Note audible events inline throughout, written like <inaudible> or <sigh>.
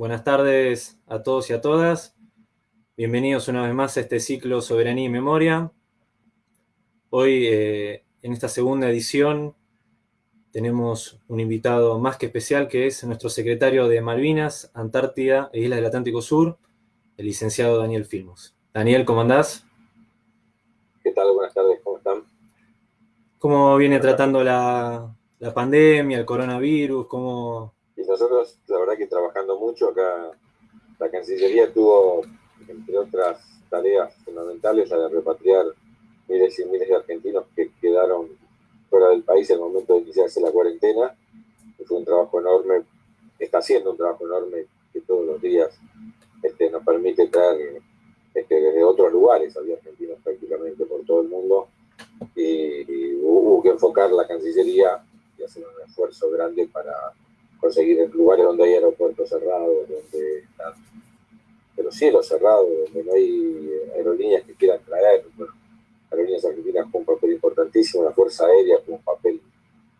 Buenas tardes a todos y a todas. Bienvenidos una vez más a este ciclo Soberanía y Memoria. Hoy, eh, en esta segunda edición, tenemos un invitado más que especial que es nuestro secretario de Malvinas, Antártida e Islas del Atlántico Sur, el licenciado Daniel Filmos. Daniel, ¿cómo andás? ¿Qué tal? Buenas tardes, ¿cómo están? ¿Cómo viene tratando la, la pandemia, el coronavirus? ¿Cómo, y nosotros, la verdad que trabajando mucho acá, la Cancillería tuvo, entre otras tareas fundamentales, la de repatriar miles y miles de argentinos que quedaron fuera del país en el momento de iniciarse la cuarentena. fue un trabajo enorme, está haciendo un trabajo enorme que todos los días este, nos permite traer este, desde otros lugares, había argentinos prácticamente por todo el mundo, y hubo que enfocar la Cancillería y hacer un esfuerzo grande para conseguir en lugares donde hay aeropuertos cerrados, donde están los cielos cerrados, donde no hay aerolíneas que quieran traer. Bueno, aerolíneas argentinas con un papel importantísimo, la Fuerza Aérea con un papel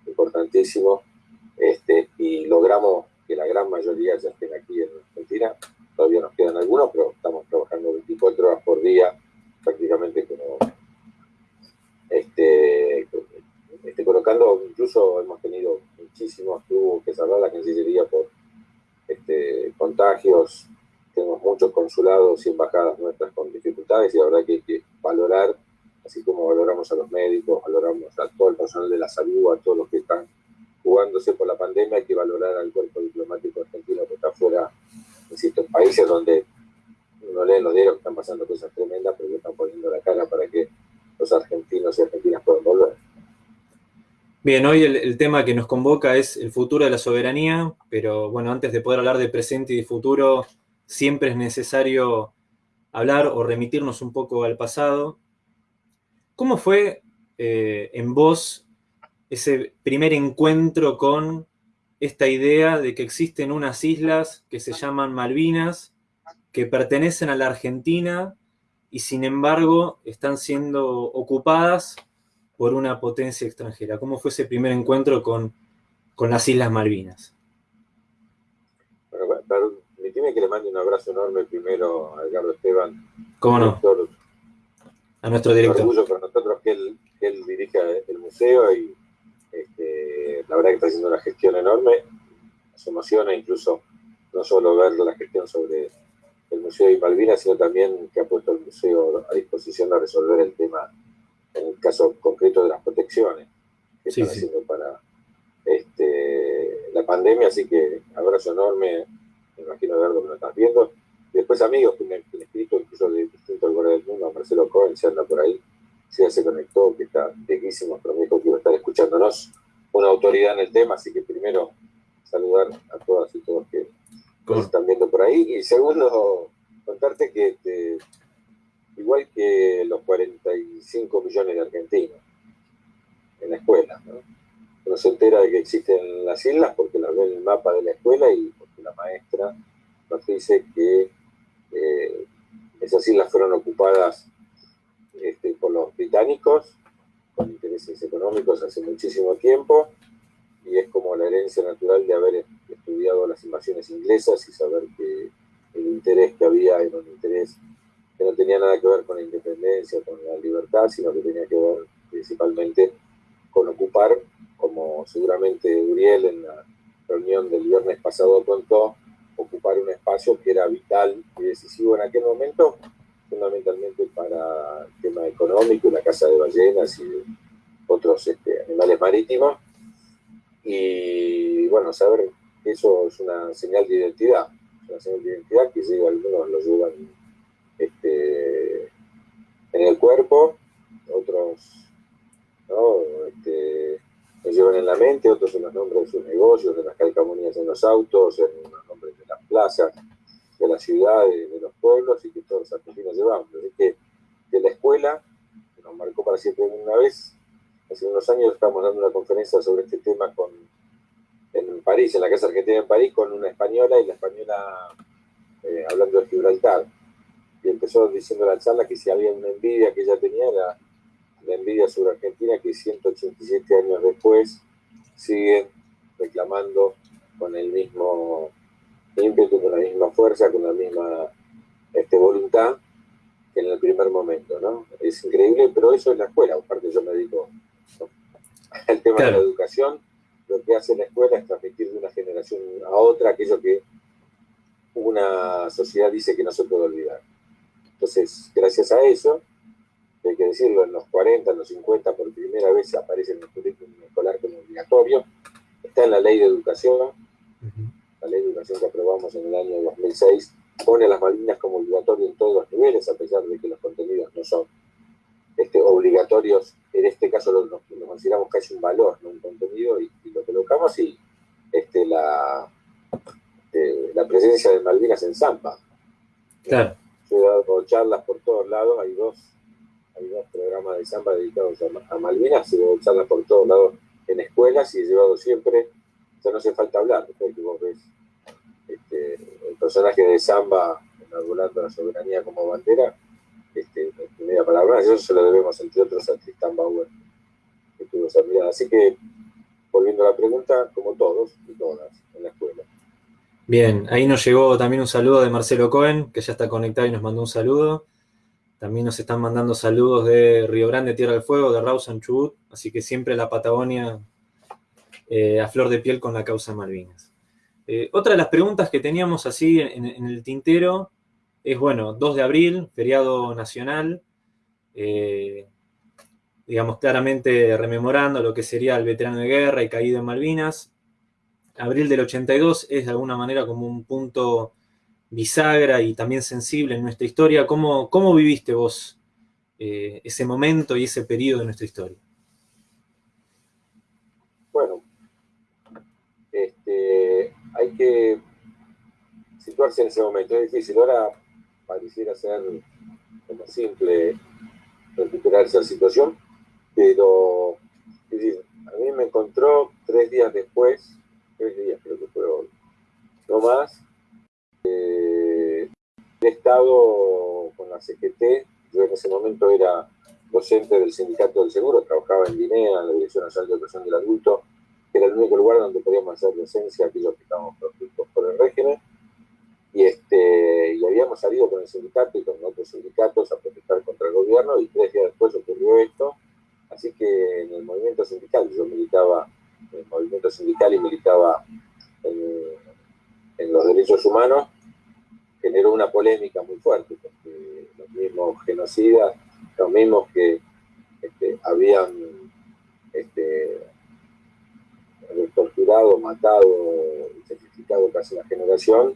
importantísimo, este, y logramos que la gran mayoría ya estén aquí en Argentina. Todavía nos quedan algunos, pero estamos trabajando 24 horas por día, prácticamente como este, este, colocando, incluso hemos tenido muchísimos, tuvo que salvar la Cancillería por este, contagios, tenemos muchos consulados y embajadas nuestras con dificultades y la verdad que hay que valorar, así como valoramos a los médicos, valoramos a todo el personal de la salud, a todos los que están jugándose por la pandemia, hay que valorar al cuerpo diplomático argentino que está fuera, insisto, en países donde uno lee los diarios que están pasando cosas tremendas, pero que están poniendo la cara para que los argentinos y argentinas puedan volver. Bien, hoy el, tema que nos convoca es el futuro de la soberanía, pero bueno, antes de poder hablar de presente y de futuro, siempre es necesario hablar o remitirnos un poco al pasado. ¿Cómo fue eh, en vos ese primer encuentro con esta idea de que existen unas islas que se llaman Malvinas, que pertenecen a la Argentina y sin embargo están siendo ocupadas por una potencia extranjera. ¿Cómo fue ese primer encuentro con, las Islas Malvinas? Bueno, permíteme que le mande un abrazo enorme primero a Edgardo Esteban. ¿Cómo no? a nuestro director. Un orgullo para nosotros que él, que dirija el museo y este, la verdad que está haciendo una gestión enorme. Nos emociona incluso no solo ver la gestión sobre el Museo de Malvinas, sino también que ha puesto el museo a disposición de resolver el tema en el caso concreto de las protecciones que están haciendo para este, la pandemia, así que abrazo enorme, me imagino Eduardo que lo estás viendo. Y después amigos que me han escrito incluso de distintos lugares del mundo, Marcelo Cohen se anda por ahí, si ya se conectó, que está riquísimo, pero me dijo que iba a estar escuchándonos, una autoridad en el tema, así que primero saludar a todas y todos que nos están viendo por ahí, y segundo, contarte que este, igual que los 45 millones de argentinos en la escuela. Uno se entera de que existen las islas porque las ve en el mapa de la escuela y porque la maestra nos dice que eh, esas islas fueron ocupadas este, por los británicos con intereses económicos hace muchísimo tiempo y es como la herencia natural de haber estudiado las invasiones inglesas y saber que el interés que había era un interés que no tenía nada que ver con la independencia, con la libertad, sino que tenía que ver principalmente con ocupar, como seguramente Uriel en la reunión del viernes pasado contó, ocupar un espacio que era vital y decisivo en aquel momento, fundamentalmente para el tema económico, la caza de ballenas y otros este, animales marítimos. Y bueno, saber que eso es una señal de identidad, una señal de identidad que llega, algunos lo llevan este, en el cuerpo, otros ¿no? este, los llevan en la mente, otros en los nombres de sus negocios, de las calcamonías en los autos, en los nombres de las plazas, de las ciudades, de los pueblos, y que todos los argentinos llevamos. Así que de la escuela, que nos marcó para siempre una vez, hace unos años estábamos dando una conferencia sobre este tema con, en París, en la Casa Argentina en París, con una española, y la española eh, hablando de Gibraltar empezó diciendo la charla que si había una envidia que ella tenía era la envidia sobre Argentina que 187 años después siguen reclamando con el mismo ímpetu, con la misma fuerza, con la misma este, voluntad que en el primer momento, ¿no? Es increíble, pero eso es la escuela, aparte yo me dedico al tema de la educación, lo que hace la escuela es transmitir de una generación a otra aquello que una sociedad dice que no se puede olvidar. Entonces, gracias a eso, hay que decirlo, en los 40, en los 50, por primera vez aparece en el currículum escolar como obligatorio, está en la ley de educación, la ley de educación que aprobamos en el año 2006, pone las Malvinas como obligatorio en todos los niveles, a pesar de que los contenidos no son este, obligatorios, en este caso lo, consideramos casi un valor, no un contenido, y, lo colocamos y este, la, eh, la presencia de Malvinas en Zampa. Claro. He dado charlas por todos lados, hay dos, hay dos programas de Zampa dedicados a, Malvinas, he dado charlas por todos lados en escuelas y he llevado siempre, ya no hace falta hablar, que vos ves este, el personaje de Zamba enarbolando la soberanía como bandera, este, media palabra, eso se lo debemos entre otros a Tristan Bauer, que tuvo esa mirada. Así que, volviendo a la pregunta, como todos y todas en la escuela. Bien, ahí nos llegó también un saludo de Marcelo Cohen, que ya está conectado y nos mandó un saludo. También nos están mandando saludos de Río Grande, Tierra del Fuego, de Rawson Chubut, así que siempre la Patagonia eh, a flor de piel con la causa Malvinas. Eh, otra de las preguntas que teníamos así en, el tintero es, bueno, 2 de abril, feriado nacional, eh, digamos claramente rememorando lo que sería el veterano de guerra y caído en Malvinas, abril del 82 es de alguna manera como un punto bisagra y también sensible en nuestra historia. ¿Cómo, cómo viviste vos eh, ese momento y ese periodo de nuestra historia? Bueno, este, hay que situarse en ese momento. Es difícil. Ahora pareciera ser como simple recuperar esa situación, pero a mí me encontró tres días después tres días creo que fue hoy, no más. Eh, he estado con la CGT, yo en ese momento era docente del Sindicato del Seguro, trabajaba en DINEA, en la Dirección Nacional de Educación del Adulto, que era el único lugar donde podíamos hacer docencia aquellos que estábamos proscritos por el régimen. Y, este, y habíamos salido con el sindicato y con otros sindicatos a protestar contra el gobierno y tres días después ocurrió esto. Así que en el movimiento sindical yo militaba el movimiento sindical y militaba en, los derechos humanos, generó una polémica muy fuerte, porque los mismos genocidas, los mismos que este, habían este, torturado, matado y sacrificado casi la generación,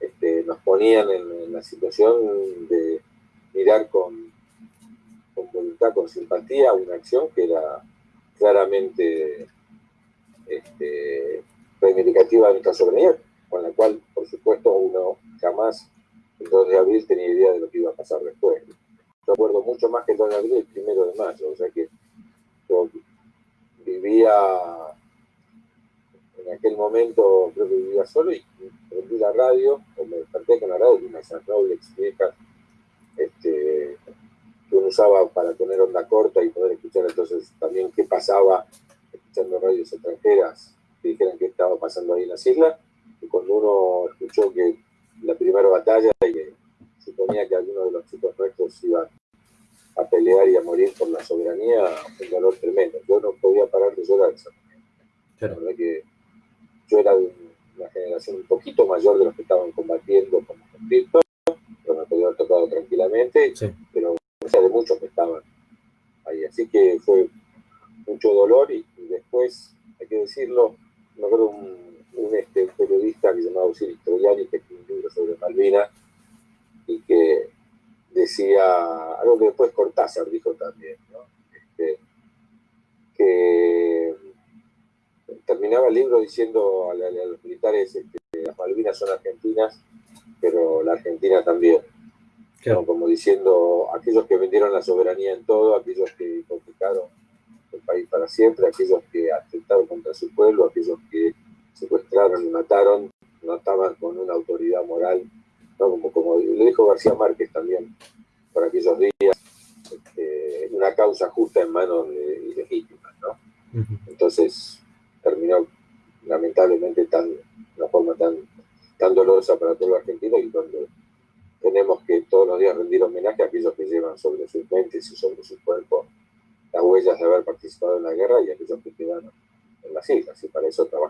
este, nos ponían en, la situación de mirar con, con voluntad, con simpatía una acción que era claramente este, reivindicativa de nuestra soberanía, con la cual, por supuesto, uno jamás el 2 de abril tenía idea de lo que iba a pasar después. Yo recuerdo mucho más que el 2 de abril, el primero de mayo, o sea que yo vivía en aquel momento, creo que vivía solo y prendí la radio, o me desperté con la radio, y una esas Rolex viejas este, que uno usaba para tener onda corta y poder escuchar entonces también qué pasaba escuchando radios extranjeras que dijeran qué estaba pasando ahí en las islas, y cuando uno escuchó que la primera batalla y que suponía que algunos de los chicos nuestros iban a pelear y a morir por la soberanía, un dolor tremendo. Yo no podía parar de llorar esa La verdad que yo era de una generación un poquito mayor de los que estaban combatiendo como conflicto, pero me podía haber tocado tranquilamente, pero de muchos que estaban ahí. Así que fue mucho dolor y, hay que decirlo, me acuerdo un, un este, periodista que se llamaba Osiris Troyani que escribió un libro sobre Malvinas y que decía algo que después Cortázar dijo también, este, que terminaba el libro diciendo a, los militares que este, las Malvinas son argentinas, pero la Argentina también. Como diciendo, aquellos que vendieron la soberanía en todo, aquellos que hipotecaron el país para siempre, aquellos contra su pueblo, aquellos que secuestraron y mataron, no estaban con una autoridad moral, como, como lo dijo García Márquez también, por aquellos días, este, una causa justa en manos de, ilegítimas. ¿no? Entonces terminó lamentablemente tan, de una forma tan, tan dolorosa que aquellos que llevan sobre sus mentes y sobre su cuerpo las huellas de haber participado en la guerra y aquellos que quedan en las islas, y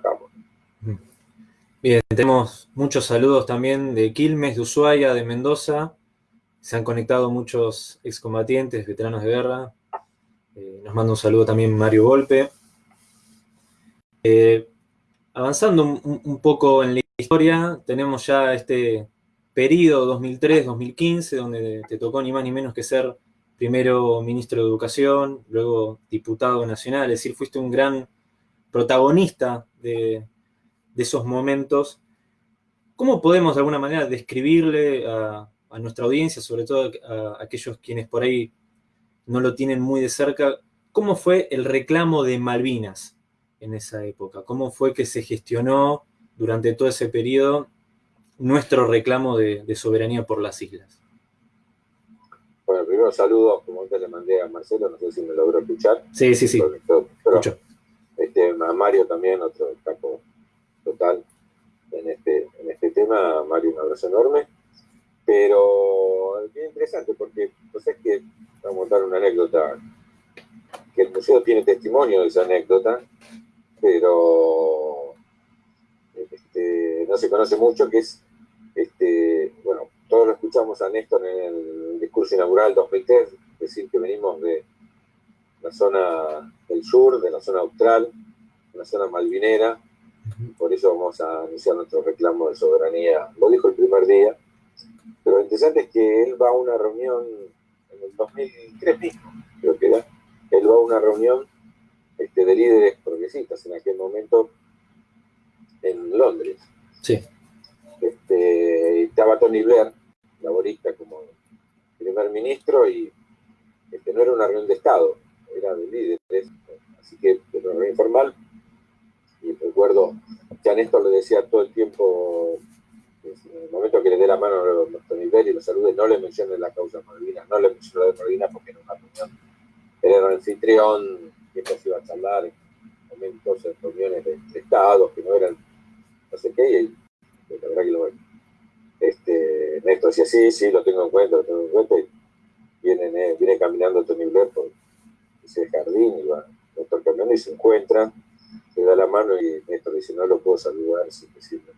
trabajamos. Bien, tenemos muchos saludos también de Quilmes, de Ushuaia, de Mendoza. Se han conectado muchos excombatientes, veteranos de guerra. Eh, nos manda un saludo también Mario Golpe. Eh, avanzando un, poco en la historia, tenemos ya este periodo 2003-2015, donde te tocó ni más ni menos que ser primero ministro de Educación, luego diputado nacional, es decir, fuiste un gran protagonista de, esos momentos. ¿Cómo podemos de alguna manera describirle a, nuestra audiencia, sobre todo a, aquellos quienes por ahí no lo tienen muy de cerca, cómo fue el reclamo de Malvinas en esa época? ¿Cómo fue que se gestionó durante todo ese periodo nuestro reclamo de, soberanía por las islas? Bueno, primero saludo, como antes le mandé a Marcelo, no sé si me logró escuchar. Sí, sí, sí. Este, a Mario también, otro capo total en este, en este tema. Mario, un abrazo enorme. Pero bien interesante porque, pues es que, vamos a contar una anécdota, que el museo tiene testimonio de esa anécdota, pero este, no se conoce mucho, que es, este, bueno, todos lo escuchamos a Néstor en el discurso inaugural 2003, decir que venimos de la zona del sur, de la zona austral, la zona malvinera, por eso vamos a iniciar nuestro reclamo de soberanía. Lo dijo el primer día, pero lo interesante es que él va a una reunión en el 2003 mismo, creo que era, él va a una reunión este, de líderes progresistas en aquel momento en Londres. Sí. Este, estaba Tony Blair, laborista, como primer ministro, y este, no era una reunión de Estado, era de líderes, así que era una reunión informal. Y recuerdo que a Néstor le decía todo el tiempo, en el momento que le dé la mano a Tony Blair y lo salude, no le mencione la causa Malvinas, no le mencione la de Malvinas porque era una reunión, era el anfitrión que se iba a charlar en momentos, en reuniones de, estados que no eran no sé qué, y la verdad que lo este, Néstor decía, sí, sí, lo tengo en cuenta, lo tengo en cuenta, y viene, viene caminando Tony Blair por ese jardín, y va Néstor caminando y se encuentra, le da la mano y Néstor dice, no lo puedo saludar sin decirle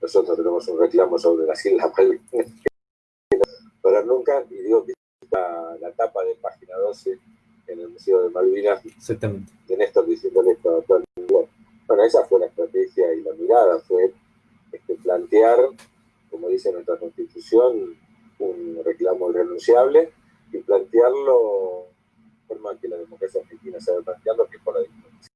nosotros tenemos un reclamo sobre las Islas Malvinas <laughs> pero nunca, y digo que la, la tapa de página 12 en el Museo de Malvinas, Exactamente. de Néstor diciéndole esto a todo el mundo. Bueno, esa fue la estrategia y la mirada, fue este, plantear, como dice nuestra Constitución, un reclamo irrenunciable y plantearlo forma que la democracia argentina sabe plantearlo, que es por la diplomacia.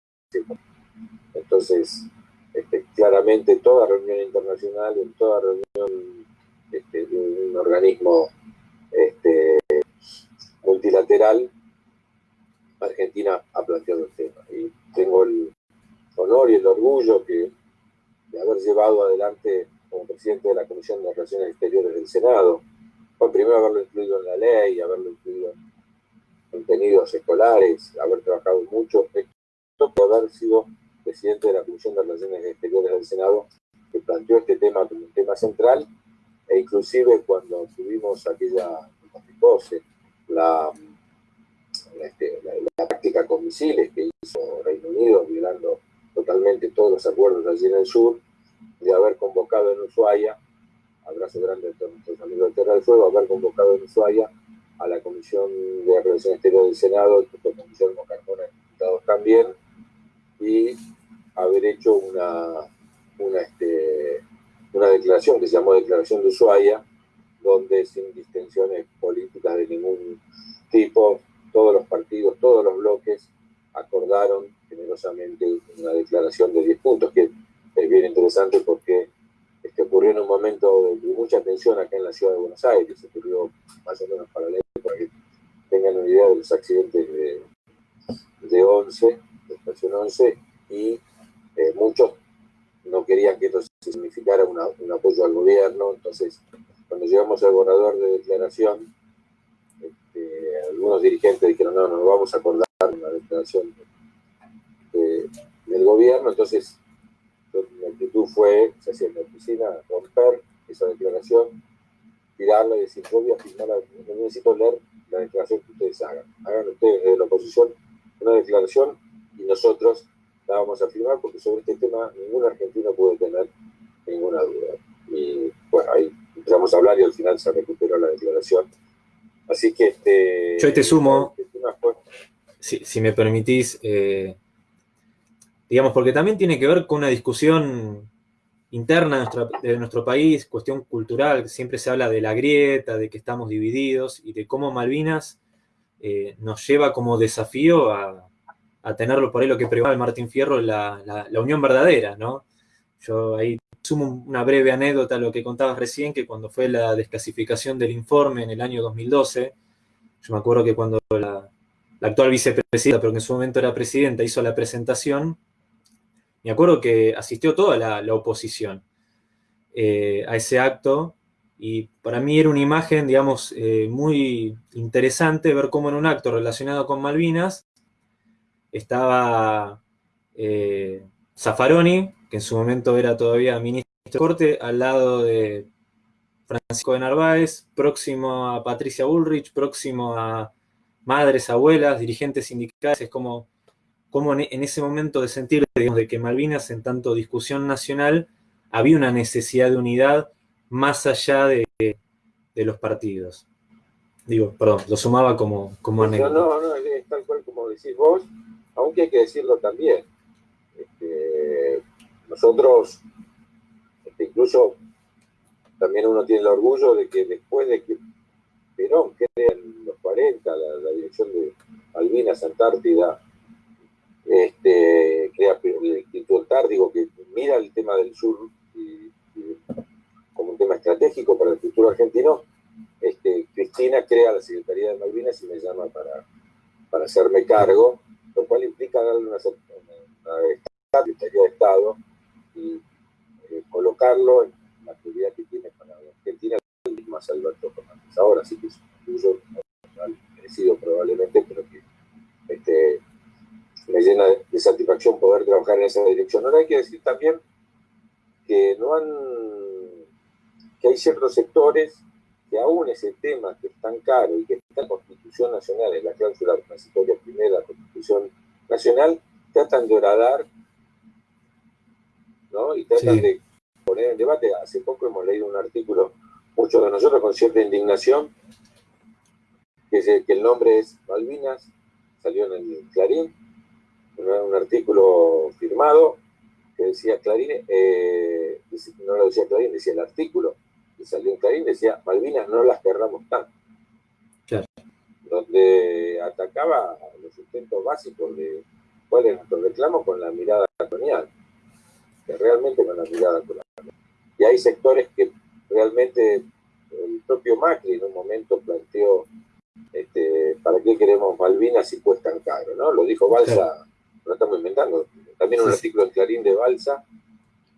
Entonces, este, claramente toda reunión internacional, en toda reunión este, de un organismo este, multilateral, Argentina ha planteado el tema. Y tengo el honor y el orgullo que, de haber llevado adelante como presidente de la Comisión de Relaciones Exteriores del Senado, por primero haberlo incluido en la ley, haberlo incluido en contenidos escolares, haber trabajado mucho, esto por haber sido presidente de la Comisión de Relaciones Exteriores del Senado, que planteó este tema como un tema central, e inclusive cuando tuvimos aquella, la este, la, práctica con misiles que hizo Reino Unido, violando totalmente todos los acuerdos allí en el sur, de haber convocado en Ushuaia, abrazo grande a todos nuestros amigos de Tierra del Fuego, haber convocado en Ushuaia a la Comisión de Relaciones Exteriores del Senado, junto con Guillermo Carmona, diputados también, y haber hecho una, una, este, una declaración que se llamó Declaración de Ushuaia, donde sin distinciones políticas de ningún tipo todos los partidos, todos los bloques acordaron generosamente una declaración de 10 puntos, que es bien interesante porque este, ocurrió en un momento de, mucha tensión acá en la ciudad de Buenos Aires, ocurrió más o menos paralelo para que tengan una idea de los accidentes de, de 11, de estación 11, y eh, muchos no querían que esto significara un apoyo al gobierno, entonces cuando llegamos al borrador de declaración, este, algunos dirigentes dijeron, no, no vamos a acordar una declaración del gobierno, entonces mi actitud fue, se hacía en la oficina, romper esa declaración tirarla y decir, yo voy a firmar, no necesito leer la declaración que ustedes hagan. Hagan ustedes de la oposición una declaración y nosotros la vamos a firmar porque sobre este tema ningún argentino puede tener ninguna duda. Y bueno, ahí empezamos a hablar y al final se recuperó la declaración. Así que este... Yo te sumo, este si, me permitís, eh, digamos, porque también tiene que ver con una discusión interna de nuestro, país, cuestión cultural, siempre se habla de la grieta, de que estamos divididos y de cómo Malvinas eh, nos lleva como desafío a, tenerlo por ahí lo que preguntaba Martín Fierro, la, la, unión verdadera, ¿no? Yo ahí sumo una breve anécdota a lo que contabas recién, que cuando fue la desclasificación del informe en el año 2012, yo me acuerdo que cuando la, la actual vicepresidenta, pero que en su momento era presidenta, hizo la presentación, me acuerdo que asistió toda la, oposición eh, a ese acto y para mí era una imagen, digamos, eh, muy interesante ver cómo en un acto relacionado con Malvinas estaba eh, Zaffaroni, que en su momento era todavía ministro de Corte, al lado de Francisco de Narváez, próximo a Patricia Bullrich, próximo a madres, abuelas, dirigentes sindicales, es como cómo en ese momento de sentir digamos, de que Malvinas, en tanto discusión nacional, había una necesidad de unidad más allá de, los partidos. Digo, perdón, lo sumaba como, como anécdota. No, no, es tal cual como decís vos, aunque hay que decirlo también. Este, nosotros, este, incluso, también uno tiene el orgullo de que después de que Perón crea en los 40 la, la dirección de Malvinas, Antártida, este, crea el Antártico, que mira el tema del sur como un tema estratégico para el futuro argentino, este, Cristina crea la Secretaría de Malvinas y me llama para, para hacerme cargo, lo cual implica darle una, Secretaría de Estado y eh, colocarlo en la actividad que tiene para Argentina, más Alberto Fernández. Ahora sí que es un uso merecido probablemente, pero que este, me llena de satisfacción poder trabajar en esa dirección. Ahora hay que decir también que no han, que hay ciertos sectores que aún ese tema que es tan caro y que está en la Constitución Nacional, en la cláusula transitoria primera de la Constitución Nacional, tratan de horadar ¿no? y tratan de poner en debate. Hace poco hemos leído un artículo, muchos de nosotros con cierta indignación, que, que el nombre es Malvinas, salió en el Clarín, un artículo firmado que decía Clarín, eh, no lo decía Clarín, decía el artículo que salió en Clarín, decía Malvinas no las querramos tanto. Donde atacaba los sustentos básicos de cuál es nuestro reclamo con la mirada colonial, que realmente con la mirada colonial. Y hay sectores que realmente el propio Macri en un momento planteó este, ¿para qué queremos Malvinas si cuestan caro? ¿no? Lo dijo Balsa lo estamos inventando. También un artículo en Clarín de Balsa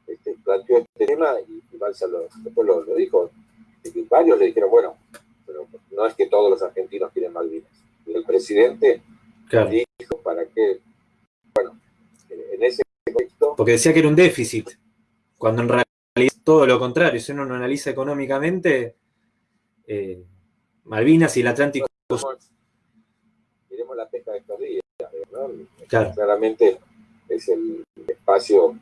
este, planteó este tema y, Balsa lo, después lo, dijo. Y varios le dijeron, bueno, pero no es que todos los argentinos quieren Malvinas. Y el presidente dijo, ¿para qué? Bueno, en ese contexto... Porque decía que era un déficit, cuando en realidad es todo lo contrario. Si uno lo analiza económicamente, eh, Malvinas y el Atlántico... Miremos la pesca de estos días. Claramente es el espacio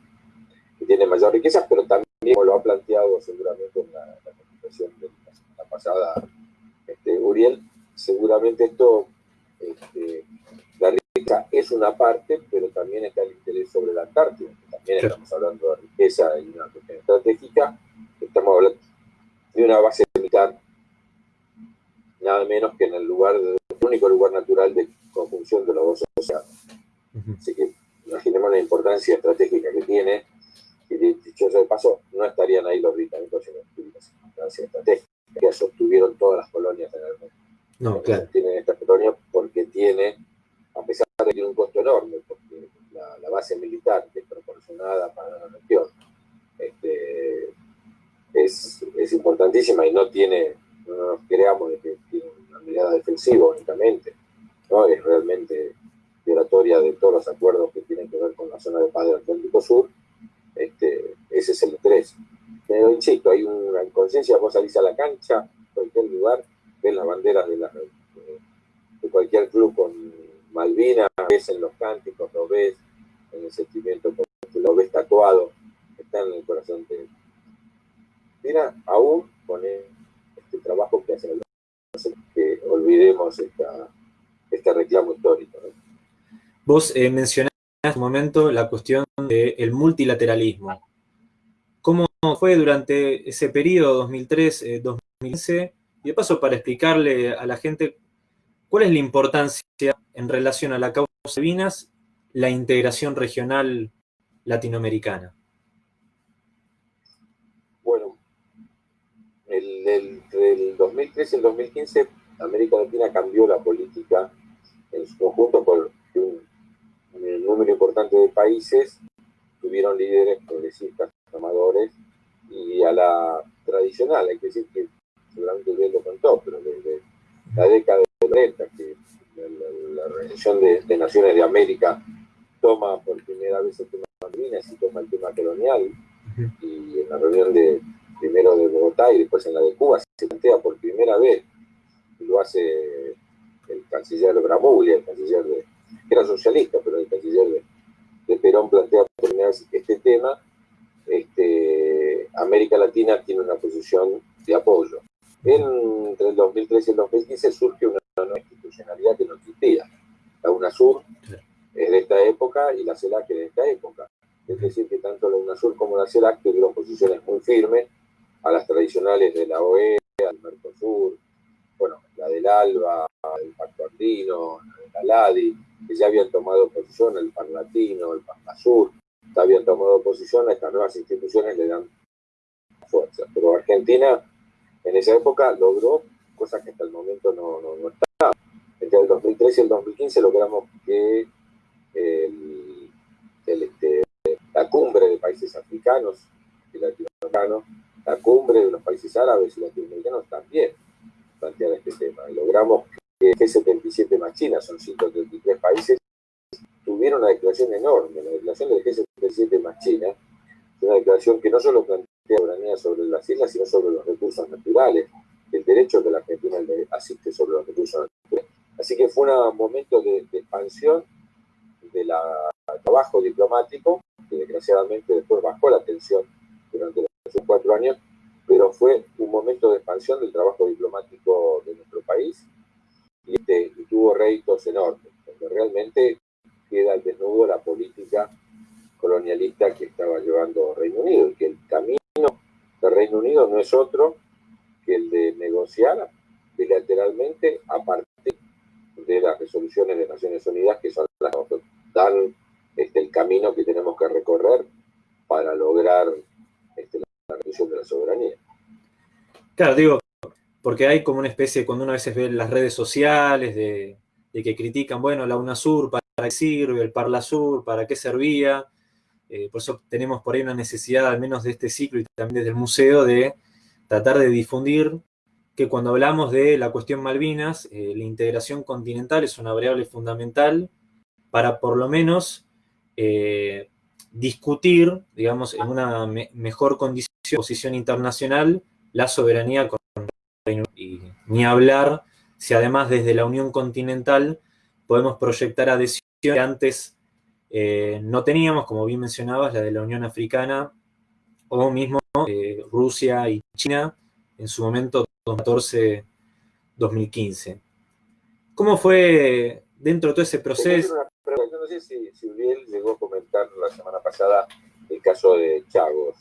que tiene mayor riqueza, pero también, como lo ha planteado seguramente en la, la de la pasada este, Uriel, seguramente esto, este, la riqueza es una parte, pero también está el interés sobre la Antártida, también estamos hablando de riqueza y una cuestión estratégica, estamos hablando de una base militar, nada menos que en el lugar, el único lugar natural de conjunción de los dos océanos. Así que imaginemos la importancia estratégica que tiene, y dicho de paso, no estarían ahí los británicos en la importancia estratégica que sostuvieron todas las colonias en el mundo. No, claro. Tienen esta colonia porque tiene, a pesar de que tiene un costo enorme, porque la, base militar desproporcionada para la región este, es, es importantísima y no tiene, no nos creamos de que tiene una mirada defensiva únicamente es realmente violatoria de todos los acuerdos que tienen que ver con la zona de paz del Atlántico Sur, este, ese es el interés. Pero insisto, hay una conciencia, vos salís a la cancha, cualquier lugar, ves las banderas de, la, de cualquier club con Malvinas, ves en los cánticos, lo ves en el sentimiento, lo ves tatuado, está en el corazón de Mira, aún con este trabajo que hacen que olvidemos este reclamo histórico. Vos eh, mencionaste en un momento la cuestión del multilateralismo. ¿Cómo fue durante ese periodo 2003-2015? Eh, y de paso, para explicarle a la gente cuál es la importancia en relación a la causa de Vinas, la integración regional latinoamericana. Bueno, entre el 2013 y el 2015, América Latina cambió la política en su conjunto por un un número importante de países tuvieron líderes progresistas, amadores, y a la tradicional, hay que decir que seguramente usted lo contó, pero desde la década de 90, que la, Organización de, Naciones de América toma por primera vez el tema de Malvinas y toma el tema colonial, y en la reunión de primero de Bogotá y después en la de Cuba se plantea por primera vez, y lo hace el canciller Bramuglia, el canciller de, que era socialista, pero el canciller de, Perón plantea este tema, este, América Latina tiene una posición de apoyo. entre el 2013 y el 2015 surge una nueva institucionalidad que no existía. La UNASUR es de esta época y la CELAC es de esta época. Es decir, que tanto la UNASUR como la CELAC tuvieron posiciones muy firmes a las tradicionales de la OEA, del Mercosur, bueno, la del ALBA, el Pacto Andino, la LADI, que ya habían tomado posición, el Parlatino, el Sur, ya habían tomado posición, a estas nuevas instituciones le dan fuerza. Pero Argentina en esa época logró cosas que hasta el momento no, no, no. Entre el 2013 y el 2015 logramos que este, la cumbre de países africanos y latinoamericanos, la cumbre de los países árabes y latinoamericanos también plantear este tema. Y logramos que G77 más China, son 133 países, tuvieron una declaración enorme. La declaración del G77 más China es una declaración que no solo plantea soberanía sobre las islas, sino sobre los recursos naturales, el derecho que la Argentina asiste sobre los recursos naturales. Así que fue un momento de, expansión del trabajo diplomático, que desgraciadamente después bajó la tensión durante los cuatro años, pero fue un momento de expansión del trabajo diplomático de nuestro país y, este, tuvo réditos enormes, porque realmente queda al desnudo la política colonialista que estaba llevando Reino Unido y que el camino del Reino Unido no es otro que el de negociar bilateralmente a partir de las resoluciones de Naciones Unidas que son las que dan este, el camino que tenemos que recorrer para lograr este, la reducción de la soberanía. Claro, digo, porque hay como una especie, cuando uno a veces ve las redes sociales, de, que critican, bueno, la UNASUR, ¿para qué sirve? El ParlaSur, ¿para qué servía? Eh, por eso tenemos por ahí una necesidad, al menos de este ciclo y también desde el museo, de tratar de difundir que cuando hablamos de la cuestión Malvinas, eh, la integración continental es una variable fundamental para por lo menos eh, discutir, digamos, en una mejor condición, posición internacional, la soberanía con Reino y ni hablar si además desde la Unión Continental podemos proyectar adhesiones que antes eh, no teníamos, como bien mencionabas, la de la Unión Africana, o mismo eh, Rusia y China, en su momento 2014-2015. ¿Cómo fue dentro de todo ese proceso? Yo no sé si, si Uriel llegó a comentar la semana pasada el caso de Chagos.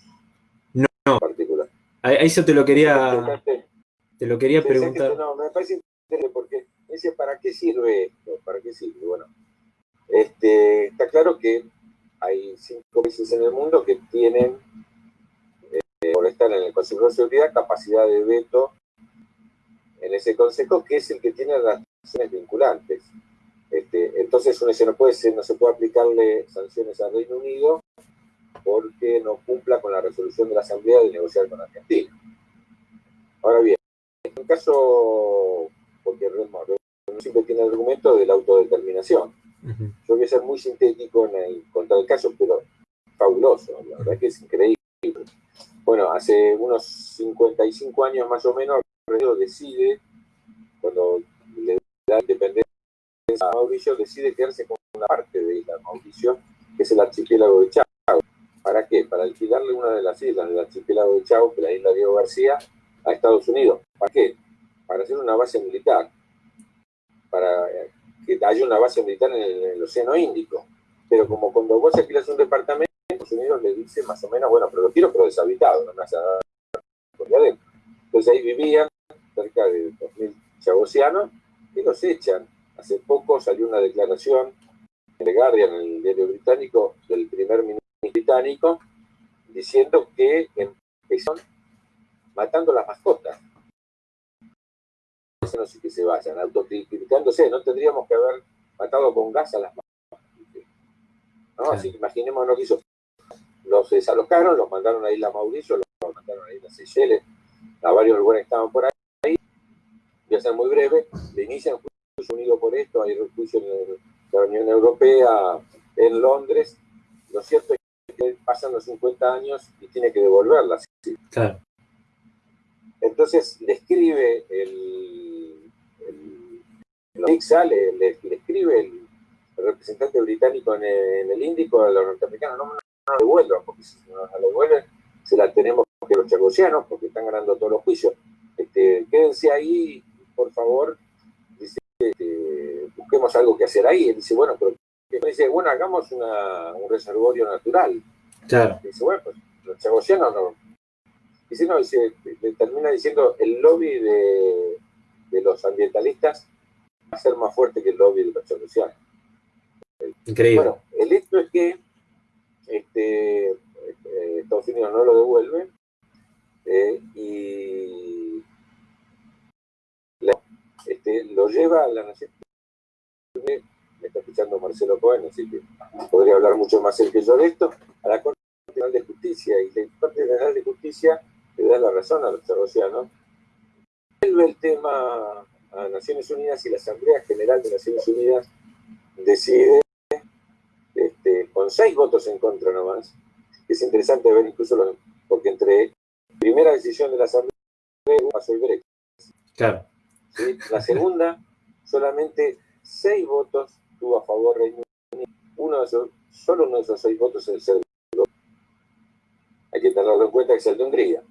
No, particular. Ahí, eso te lo quería, te lo quería preguntar. no, me parece interesante porque dice, ¿para qué sirve esto? ¿Para qué sirve? Bueno, este, está claro que hay cinco países en el mundo que tienen, eh, por estar en el Consejo de Seguridad, capacidad de veto en ese consejo, que es el que tiene las sanciones vinculantes. Este, entonces uno dice, no, puede ser, no se puede aplicarle sanciones al Reino Unido porque no cumpla con la resolución de la Asamblea de negociar con Argentina. Ahora bien, en caso, porque siempre tiene el argumento de la autodeterminación. Yo voy a ser muy sintético en el, contra el caso, pero fabuloso, la verdad que es increíble. Bueno, hace unos 55 años más o menos, decide, cuando le da independencia a Mauricio, decide quedarse con una parte de isla Mauricio, que es el archipiélago de Chavo. ¿Para qué? Para alquilarle una de las islas del archipiélago de Chavo, que es la isla Diego García, a Estados Unidos. ¿Para qué? Para hacer una base militar. Para que haya una base militar en el, Océano Índico. Pero como cuando vos alquilas un departamento, Estados Unidos le dice más o menos, bueno, pero lo quiero pero deshabitado, no me hace por adentro. Entonces ahí vivían cerca de 2.000 chavosianos y los echan. Hace poco salió una declaración en The Guardian, en el diario británico, del primer ministro británico, diciendo que empezaron matando las mascotas. No sé que se vayan, autocriticándose, no tendríamos que haber matado con gas a las mascotas. ¿no? Así que imaginemos lo que hizo. Los desalojaron, los mandaron a Isla Mauricio, los mandaron a Isla Seychelles, a varios lugares que estaban por ahí. Voy a ser muy breve, le inician juicio unido por esto, hay juicio en la Unión Europea, en Londres. Lo cierto pasan los 50 años y tiene que devolverlas. Claro. Entonces le escribe el, el, le, escribe el, representante británico en el, Índico a los norteamericanos, no, no, no devuelvan, porque si no la devuelven, se la tenemos que los chagosianos, porque están ganando todos los juicios. Este, quédense ahí, por favor, dice, este, busquemos algo que hacer ahí. Él dice, bueno, pero dice, bueno, hagamos una, un reservorio natural. Claro. Dice, bueno, pues los chagosianos no, Dice, no, dice, termina diciendo el lobby de, los ambientalistas va a ser más fuerte que el lobby de los chorrocianos. Increíble. Bueno, el hecho es que este, eh, Estados Unidos no lo devuelve eh, y este, lo lleva a la Nación me está escuchando Marcelo Cohen, así que podría hablar mucho más él que yo de esto, a la Corte Nacional de Justicia. Y la Corte Nacional de Justicia le da la razón a los charrocianos, vuelve el tema a Naciones Unidas y la Asamblea General de Naciones Unidas decide, este, con seis votos en contra nomás, es interesante ver incluso, porque entre primera decisión de la Asamblea pasó el Brexit. Claro. La segunda, solamente seis votos tuvo a favor Reino Unido. Uno de esos, solo uno de esos seis votos es el de Hay que tenerlo en cuenta que es el de Hungría.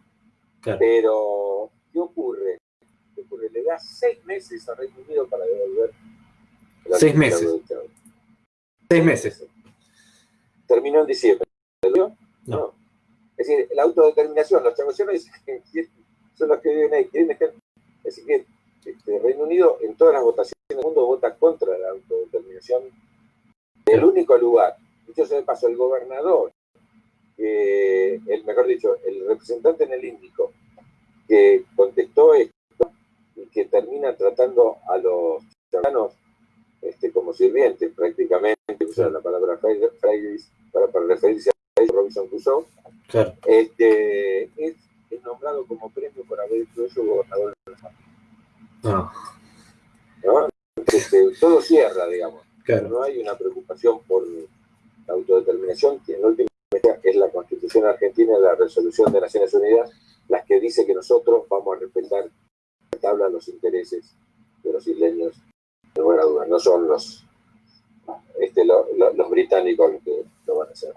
Pero, ¿qué ocurre? ¿qué ocurre? Le da seis meses a Reino Unido para devolver. Seis meses. Seis meses. Terminó en diciembre. ¿No? no. Es decir, la autodeterminación, los chavos son los que viven ahí. Quieren dejar... Es decir, este, Reino Unido en todas las votaciones del mundo vota contra la autodeterminación. El único lugar, dicho sea de paso, el gobernador el mejor dicho, el representante en el Índico que contestó esto y que termina tratando a los ciudadanos este, como sirvientes prácticamente, usar la palabra frailes para, para, referirse a Robinson Crusoe, este, es, nombrado como premio por haber hecho eso gobernador de la ah. ¿No? Este, todo cierra, digamos. No hay una preocupación por la autodeterminación, que en última es la Constitución Argentina y la Resolución de Naciones Unidas, las que dice que nosotros vamos a respetar la tabla los intereses de los isleños, de buena duda, no son los, este, los británicos los que lo van a hacer.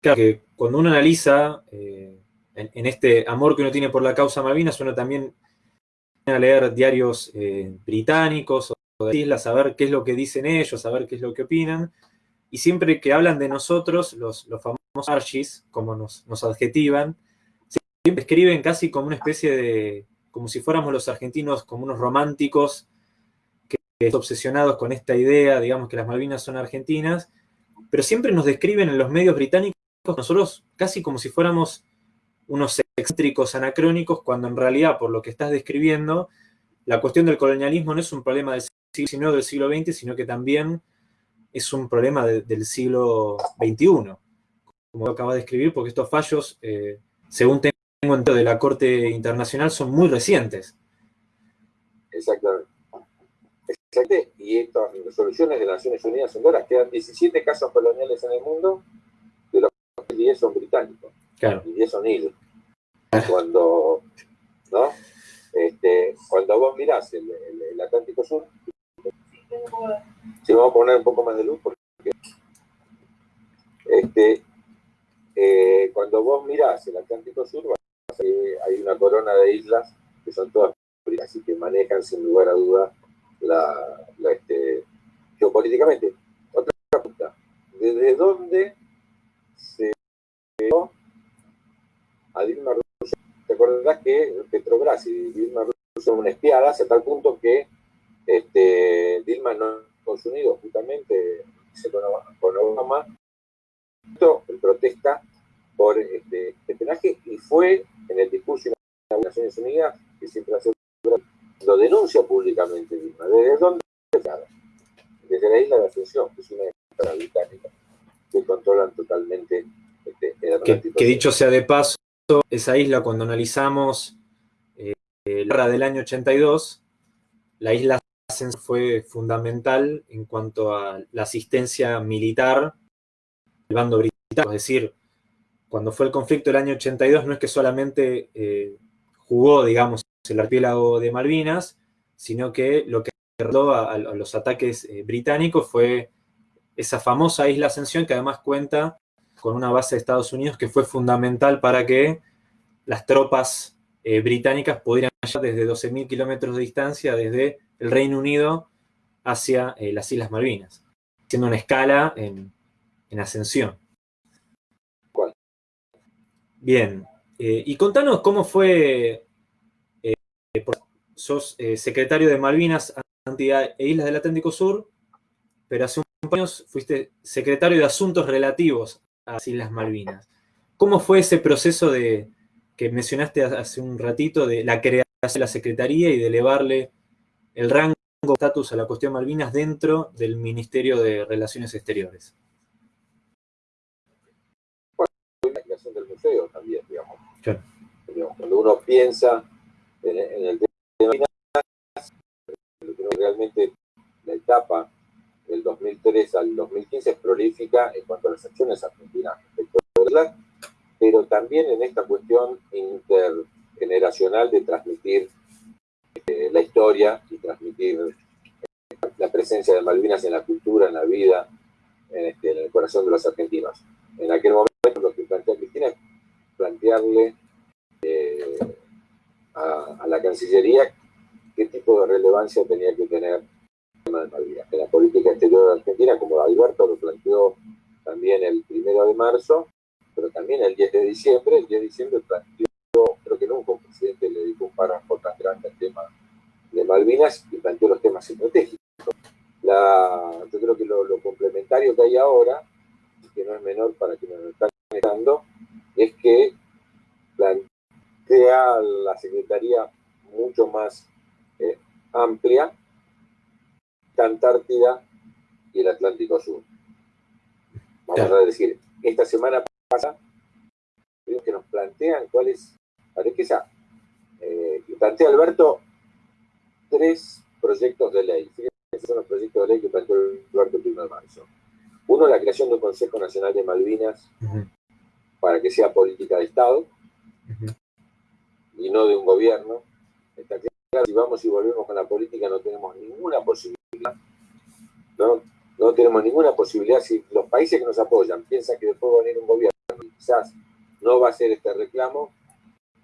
Claro que cuando uno analiza eh, en, este amor que uno tiene por la causa Malvinas, uno también a leer diarios eh, británicos o de islas, a ver qué es lo que dicen ellos, a ver qué es lo que opinan, y siempre que hablan de nosotros, los, los famosos archis, como nos, adjetivan, siempre escriben casi como una especie de, como si fuéramos los argentinos como unos románticos que, que obsesionados con esta idea, digamos que las Malvinas son argentinas, pero siempre nos describen en los medios británicos nosotros casi como si fuéramos unos excéntricos anacrónicos, cuando en realidad, por lo que estás describiendo, la cuestión del colonialismo no es un problema del siglo XIX del siglo XX, sino que también es un problema del siglo XXI como acaba de escribir, porque estos fallos, eh, según tengo entendido de la Corte Internacional, son muy recientes. Exactamente. Exactamente. Y estas resoluciones de Naciones Unidas son duras. Quedan 17 casos coloniales en el mundo, de los que 10 son británicos. Y 10 son idos. Cuando, ¿no? Este, cuando vos mirás el, Atlántico Sur, si vamos a poner un poco más de luz, porque este, eh, cuando vos mirás el Atlántico Sur, hay una corona de islas que son todas así que manejan sin lugar a duda la, este, geopolíticamente. Otra pregunta, ¿desde dónde se vio a Dilma Rousseff? ¿Te acordarás que Petrobras y Dilma Rousseff son una espiada hasta tal punto que este, Dilma no Estados Unidos justamente con Obama en protesta por este espionaje y fue en el discurso de las Naciones Unidas que siempre hace lo denuncia públicamente Dilma. ¿Desde dónde? Desde la isla de Asunción, que es una isla británica, que controlan totalmente este, el que, que, dicho sea de paso, esa isla cuando analizamos eh, la guerra del año 82, la isla fue fundamental en cuanto a la asistencia militar del bando británico, es decir, cuando fue el conflicto del año 82 no es que solamente eh, jugó, digamos, el archipiélago de Malvinas, sino que lo que derrotó a, los ataques eh, británicos fue esa famosa isla Ascensión, que además cuenta con una base de Estados Unidos que fue fundamental para que las tropas eh, británicas pudieran llegar desde 12.000 kilómetros de distancia desde el Reino Unido hacia eh, las Islas Malvinas, haciendo una escala en, Ascensión. Bien, y contanos cómo fue sos eh, secretario de Malvinas e Islas del Atlántico Sur, pero hace unos años fuiste secretario de Asuntos Relativos a las Islas Malvinas. ¿Cómo fue ese proceso de que mencionaste hace un ratito de la creación de la Secretaría y de elevarle el rango de estatus a la cuestión Malvinas dentro del Ministerio de Relaciones Exteriores? Bueno, la creación del museo también, digamos. Cuando uno piensa en, el realmente la etapa del 2003 al 2015 es prolífica en cuanto a las acciones argentinas respecto a pero también en esta cuestión intergeneracional de transmitir eh, la historia y transmitir eh, la presencia de Malvinas en la cultura, en la vida, en, este, el corazón de los argentinos. En aquel momento lo que plantea Cristina es plantearle eh, a la Cancillería qué tipo de relevancia tenía que tener de Malvinas. En la política exterior de Argentina, como Alberto lo planteó también el primero de marzo, pero también el 10 de diciembre, el 10 de diciembre planteó, creo que nunca un presidente le dedicó un párrafo tan grande al tema de Malvinas y planteó los temas estratégicos. La, yo creo que lo, complementario que hay ahora, que no es menor para quienes nos están mirando, es que plantea la Secretaría mucho más eh, amplia, Antártida y el Atlántico Sur. Vamos a decir, esta semana pasa que nos plantean cuál es, que sea, eh, plantea Alberto tres proyectos de ley. Fíjense, son los proyectos de ley que planteó Alberto el 1 de marzo. Uno, la creación de un Consejo Nacional de Malvinas para que sea política de Estado y no de un gobierno. Está si vamos y volvemos con la política no tenemos ninguna posibilidad, no, no tenemos ninguna posibilidad, si los países que nos apoyan piensan que después va a venir un gobierno y quizás no va a hacer este reclamo,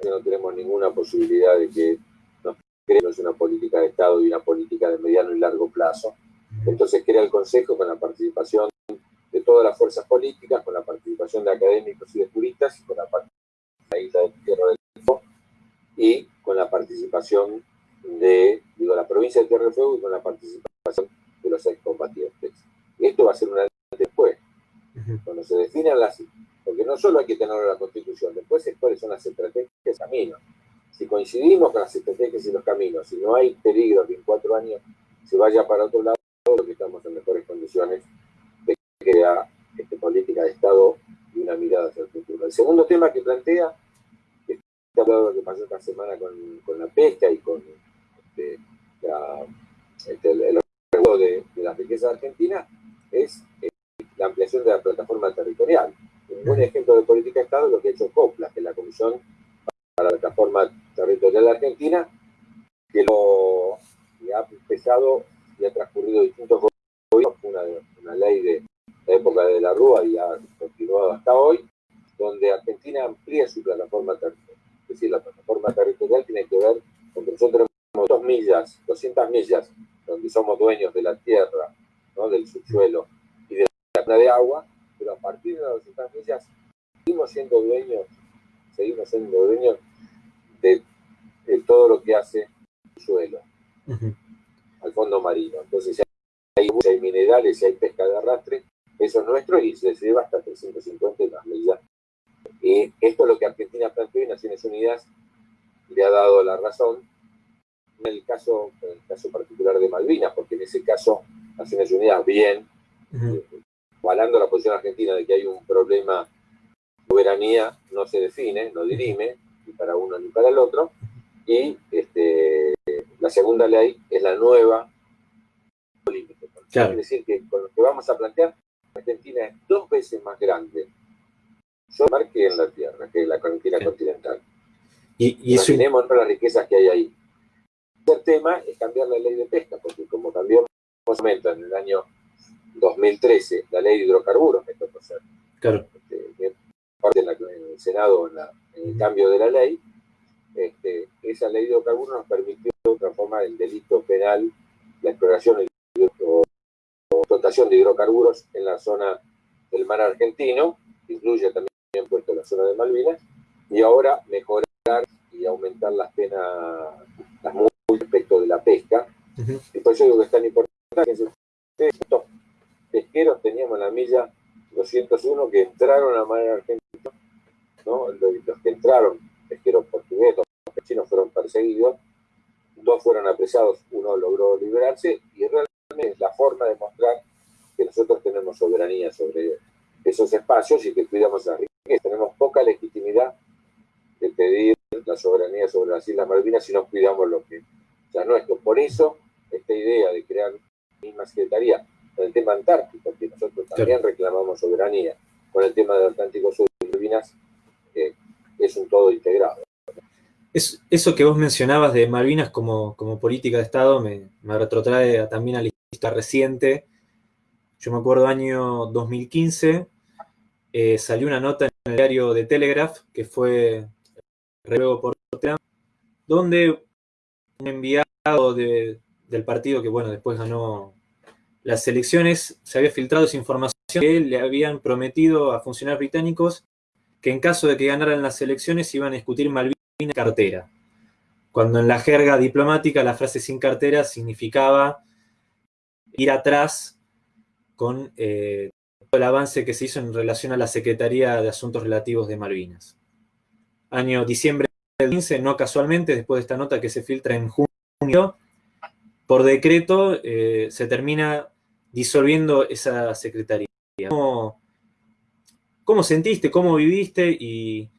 no tenemos ninguna posibilidad de que nos creemos una política de Estado y una política de mediano y largo plazo. Entonces crea el Consejo con la participación de todas las fuerzas políticas, con la participación de académicos y de juristas, y con la participación de la isla de Tierra del Fuego, y con la participación de digo, la provincia de Tierra del Fuego y con la participación de los excombatientes. Esto va a ser una después, cuando se definan las... Porque no solo hay que tener la Constitución, después es cuáles son las estrategias y caminos. Si coincidimos con las estrategias y los caminos, si no hay peligro que en cuatro años se vaya para otro lado, lo que estamos en mejores condiciones de crear este, política de Estado y una mirada hacia el futuro. El segundo tema que plantea, que está hablado de lo que pasó esta semana con, con la pesca y con este, la, este, el, el de, de la riqueza argentina es eh, la ampliación de la plataforma territorial. Un buen ejemplo de política de Estado es lo que ha hecho COPLA, que es la Comisión para la Plataforma Territorial Argentina, que lo ha empezado y ha transcurrido distintos gobiernos, una, una ley de la época de la Rúa y ha continuado hasta hoy, donde Argentina amplía su plataforma territorial. Es decir, la plataforma territorial tiene que ver con que nosotros tenemos dos millas, 200 millas, donde somos dueños de la tierra, ¿no? del subsuelo y de la de agua, pero a partir de las 200 millas seguimos siendo dueños, seguimos siendo dueños de, todo lo que hace el suelo, al fondo marino. Entonces, si hay, si hay minerales, si hay pesca de arrastre, eso es nuestro y se lleva hasta 350 más millas. Y esto es lo que Argentina planteó y Naciones Unidas le ha dado la razón en el caso, en el caso particular de Malvinas, porque en ese caso Naciones Unidas, bien, avalando la posición argentina de que hay un problema de soberanía, no se define, no dirime, ni para uno ni para el otro, y este, la segunda ley es la nueva límite. Es decir, que con lo que vamos a plantear Argentina es dos veces más grande mar que en la Tierra, que en la Argentina continental. Y, y Imaginemos las riquezas que hay ahí. El tema es cambiar la ley de pesca, porque como cambió momento en el año 2013 la ley de hidrocarburos, me tocó claro. Este, parte en, el Senado en, el cambio de la ley, este, esa ley de hidrocarburos nos permitió transformar en delito penal la exploración o explotación de hidrocarburos en la zona del mar argentino, incluye también puesto la zona de Malvinas, y ahora mejorar y aumentar las penas, las la pesca. Y por eso digo que es tan importante que estos pesqueros teníamos la milla 201 que entraron a mar argentina, ¿no? los que entraron, pesqueros portugueses, los chinos fueron perseguidos, dos fueron apresados, uno logró liberarse, y realmente es la forma de mostrar que nosotros tenemos soberanía sobre esos espacios y que cuidamos la riqueza. Tenemos poca legitimidad de pedir la soberanía sobre las Islas Malvinas si no cuidamos lo que ya nuestro. Por eso, esta idea de crear misma secretaría con el tema antártico, que nosotros también reclamamos soberanía, con el tema del Atlántico Sur y Malvinas, eh, es un todo integrado. Es, eso que vos mencionabas de Malvinas como, como política de Estado me, me retrotrae también a la lista reciente. Yo me acuerdo año 2015, eh, salió una nota en el diario de Telegraph, que fue luego por donde un enviado del partido que, bueno, después ganó las elecciones, se había filtrado esa información que le habían prometido a funcionarios británicos que en caso de que ganaran las elecciones iban a discutir Malvinas cartera. Cuando en la jerga diplomática la frase sin cartera significaba ir atrás con eh, el avance que se hizo en relación a la Secretaría de Asuntos Relativos de Malvinas. Año diciembre del 15, no casualmente, después de esta nota que se filtra en junio, por decreto eh, se termina disolviendo esa secretaría. ¿Cómo, sentiste, cómo viviste y,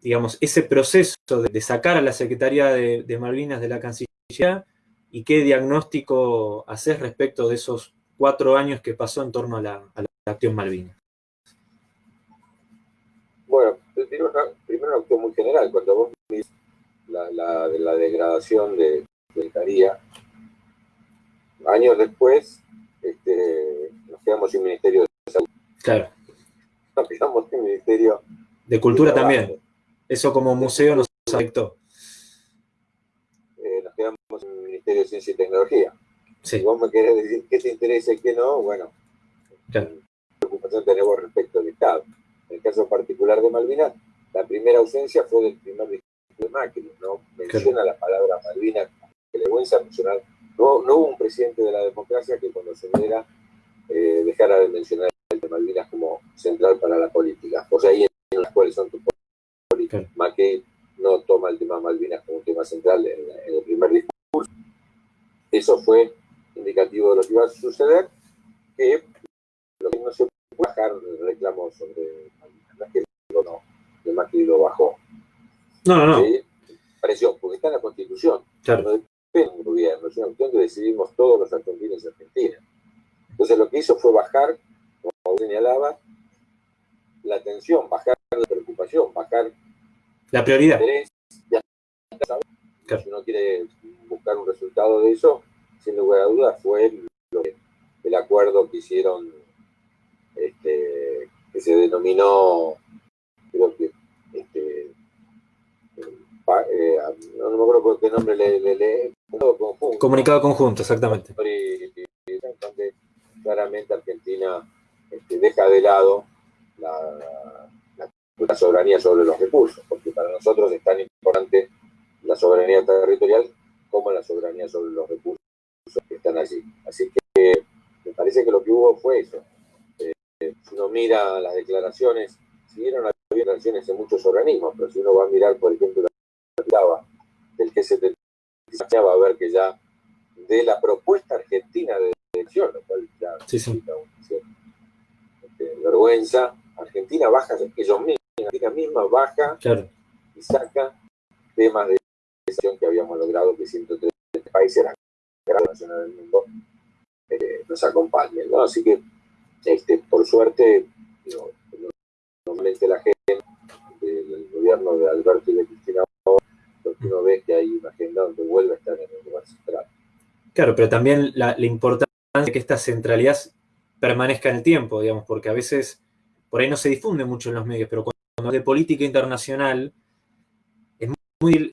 digamos, ese proceso de, sacar a la Secretaría de, Malvinas de la Cancillería y qué diagnóstico haces respecto de esos cuatro años que pasó en torno a la, acción Malvinas? Bueno, primero una acción muy general. Cuando vos la, la, degradación de, de Caría, años después este, nos quedamos sin Ministerio de Salud. Claro. Nos quedamos sin Ministerio de Cultura también. Eso como museo nos afectó. Eh, nos quedamos sin Ministerio de Ciencia y Tecnología. Si vos me querés decir qué te interesa y qué no, bueno, claro preocupación tenemos respecto al Estado. En el caso particular de Malvinas, la primera ausencia fue del primer de Macri, no menciona la palabra Malvinas, que le voy a mencionar. No, no, hubo un presidente de la democracia que cuando se diera eh, dejara de mencionar el de Malvinas como central para la política. O sea, ahí en las cuales son tus políticas. Macri no toma el tema Malvinas como tema central en, en el primer discurso. Eso fue indicativo de lo que iba a suceder, que lo que no se puede bajar el reclamo sobre Malvinas, que no, el Macri lo bajó. No, no, no. Pareció, porque está en la Constitución. Claro. No depende del gobierno, es una cuestión que decidimos todos los argentinos y argentinas. Entonces lo que hizo fue bajar, como señalaba, la atención, bajar la preocupación, bajar la prioridad. El interés, claro. Si uno quiere buscar un resultado de eso, sin lugar a dudas, fue el acuerdo que hicieron, este, que se denominó, creo que, eh, no, me acuerdo qué nombre le, le, conjunto. Comunicado conjunto, exactamente. Donde claramente Argentina este, deja de lado la, la soberanía sobre los recursos, porque para nosotros es tan importante la soberanía territorial como la soberanía sobre los recursos que están allí. Así que me parece que lo que hubo fue eso. Eh, si uno mira las declaraciones, si vieron las declaraciones en muchos organismos, pero si uno va a mirar, por ejemplo, del que se va a ver que ya de la propuesta argentina de elección, lo cual ya sí, sí. Este, vergüenza, Argentina baja ellos mismos, Argentina misma baja y saca temas de elección que habíamos logrado que 130 países, la gran nacional del mundo, eh, nos acompañen. ¿no? Así que, este, por suerte, normalmente la gente del gobierno de Alberto y de uno ve que hay una agenda donde vuelve a estar en el lugar central. Claro, pero también la, importancia de que esta centralidad permanezca en el tiempo, digamos, porque a veces por ahí no se difunde mucho en los medios, pero cuando de política internacional es muy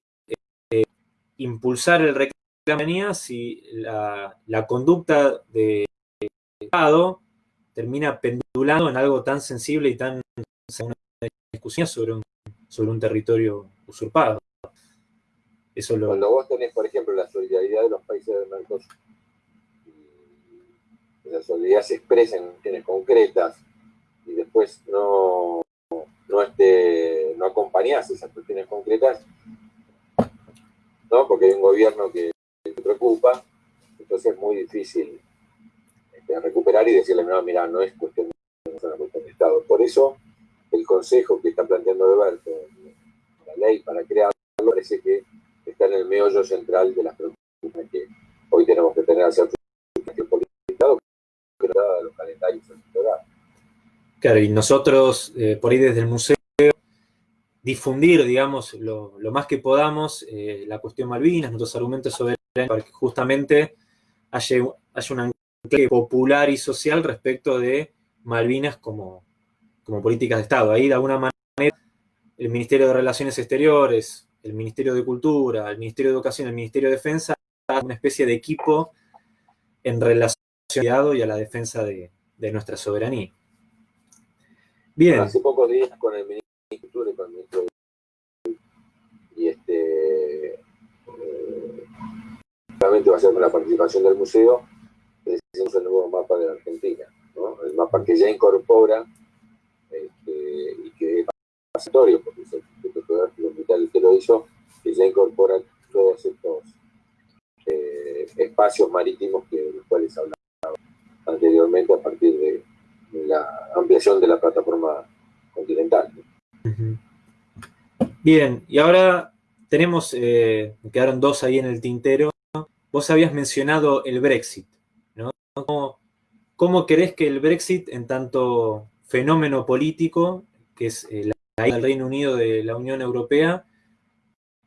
eh, impulsar el reclamo si la, la conducta de Estado termina pendulando en algo tan sensible y tan una discusión sobre un, sobre un territorio usurpado. Cuando vos tenés, por ejemplo, la solidaridad de los países del Mercosur, la solidaridad se expresa en cuestiones concretas y después no, no, este, no acompañás esas cuestiones concretas, ¿no? porque hay un gobierno que te preocupa, entonces es muy difícil este, recuperar y decirle, no, mira, no es cuestión de, no es una cuestión de Estado. Por eso, el consejo que está planteando Alberto, la ley para crearlo, parece que está en el meollo central de las preocupaciones que hoy tenemos que tener hacia el los calendarios Claro, y nosotros, eh, por ahí desde el museo, difundir, digamos, lo, más que podamos eh, la cuestión Malvinas, nuestros argumentos sobre para que justamente haya, haya un anclaje popular y social respecto de Malvinas como, como políticas de Estado. Ahí, de alguna manera, el Ministerio de Relaciones Exteriores, el Ministerio de Cultura, el Ministerio de Educación, el Ministerio de Defensa, una especie de equipo en relación y a la defensa de, nuestra soberanía. Bien. Hace pocos días con el ministro de Cultura y con el ministro de y este eh, va a ser con la participación del museo, hicimos el nuevo mapa de la Argentina, ¿no? el mapa que ya incorpora este, y que porque es el Instituto Geográfico que lo hizo, que ya incorpora todos estos eh, espacios marítimos que, de los cuales hablamos anteriormente a partir de, la ampliación de la plataforma continental. Bien, y ahora tenemos, eh, quedaron dos ahí en el tintero. Vos habías mencionado el Brexit, ¿no? ¿Cómo, cómo crees que el Brexit, en tanto fenómeno político, que es eh, la del Reino Unido de la Unión Europea,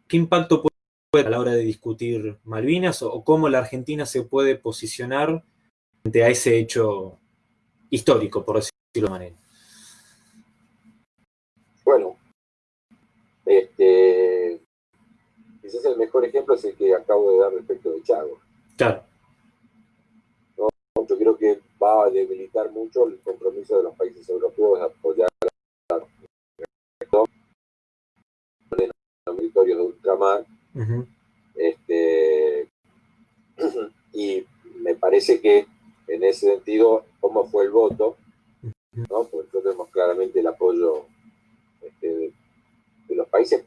qué impacto puede tener a la hora de discutir Malvinas o cómo la Argentina se puede posicionar a ese hecho histórico, por decirlo de manera. Bueno, este, quizás el mejor ejemplo es el que acabo de dar respecto de Chago. Claro. Yo creo que va a debilitar mucho el compromiso de los países europeos de apoyar a los territorios de ultramar. este, <clears throat> y me parece que en ese sentido, cómo fue el voto, ¿no? Porque nosotros tenemos claramente el apoyo este, de, los países,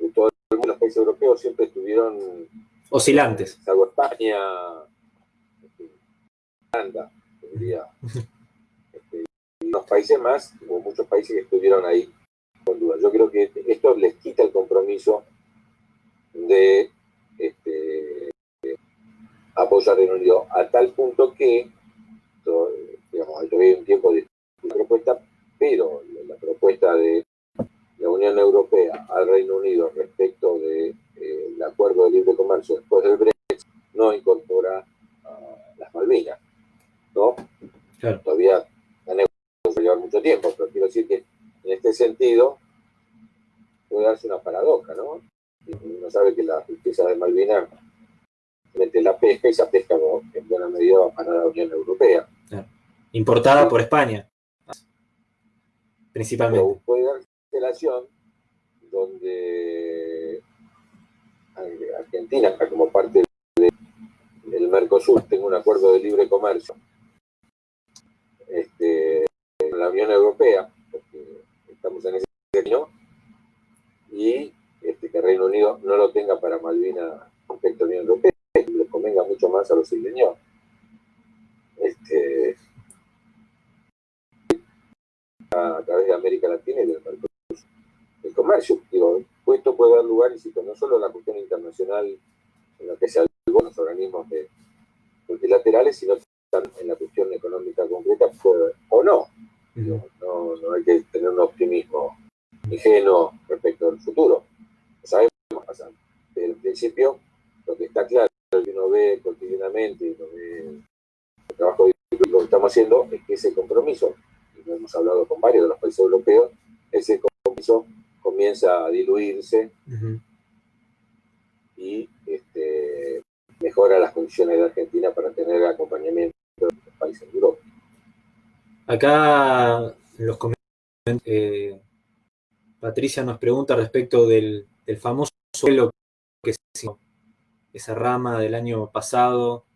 de todos los países europeos siempre estuvieron oscilantes. Salvo España, este, Holanda, diría. Este, y los países más, hubo muchos países que estuvieron ahí duda. Yo creo que esto les quita el compromiso de este, apoyar Reino Unido, a tal punto que, digamos, todavía un tiempo de propuesta, pero la propuesta de la Unión Europea al Reino Unido respecto del de, eh, acuerdo de libre comercio después del Brexit no incorpora las Malvinas, ¿no? Todavía la negociación va llevar mucho tiempo, pero quiero decir que en este sentido puede darse una paradoja, ¿no? Uno sabe que la riqueza de Malvinas mete la pesca y esa pesca en buena medida va para la Unión Europea. Importada por España, principalmente. puede dar relación donde Argentina, como parte del Mercosur, tenga un acuerdo de libre comercio este, con la Unión Europea, porque estamos en ese término, y este, que Reino Unido no lo tenga para Malvinas respecto a la Unión Europea, y les convenga mucho más a los isleños. Este, a través de América Latina y del el comercio. Digo, esto puede dar lugar, insisto, no solo a la cuestión internacional en la que se algo los organismos multilaterales, sino también en la cuestión económica concreta, o no. no. No hay que tener un optimismo ingenuo respecto al futuro. Va pasar. Desde el principio, lo que está claro, lo que uno ve cotidianamente, lo ve el trabajo que estamos haciendo, es que ese compromiso, y lo hemos hablado con varios de los países europeos, ese compromiso comienza a diluirse y este, mejora las condiciones de Argentina para tener acompañamiento de los países de Europa. Acá los comentarios, eh, Patricia nos pregunta respecto del, famoso suelo que esa rama del año pasado.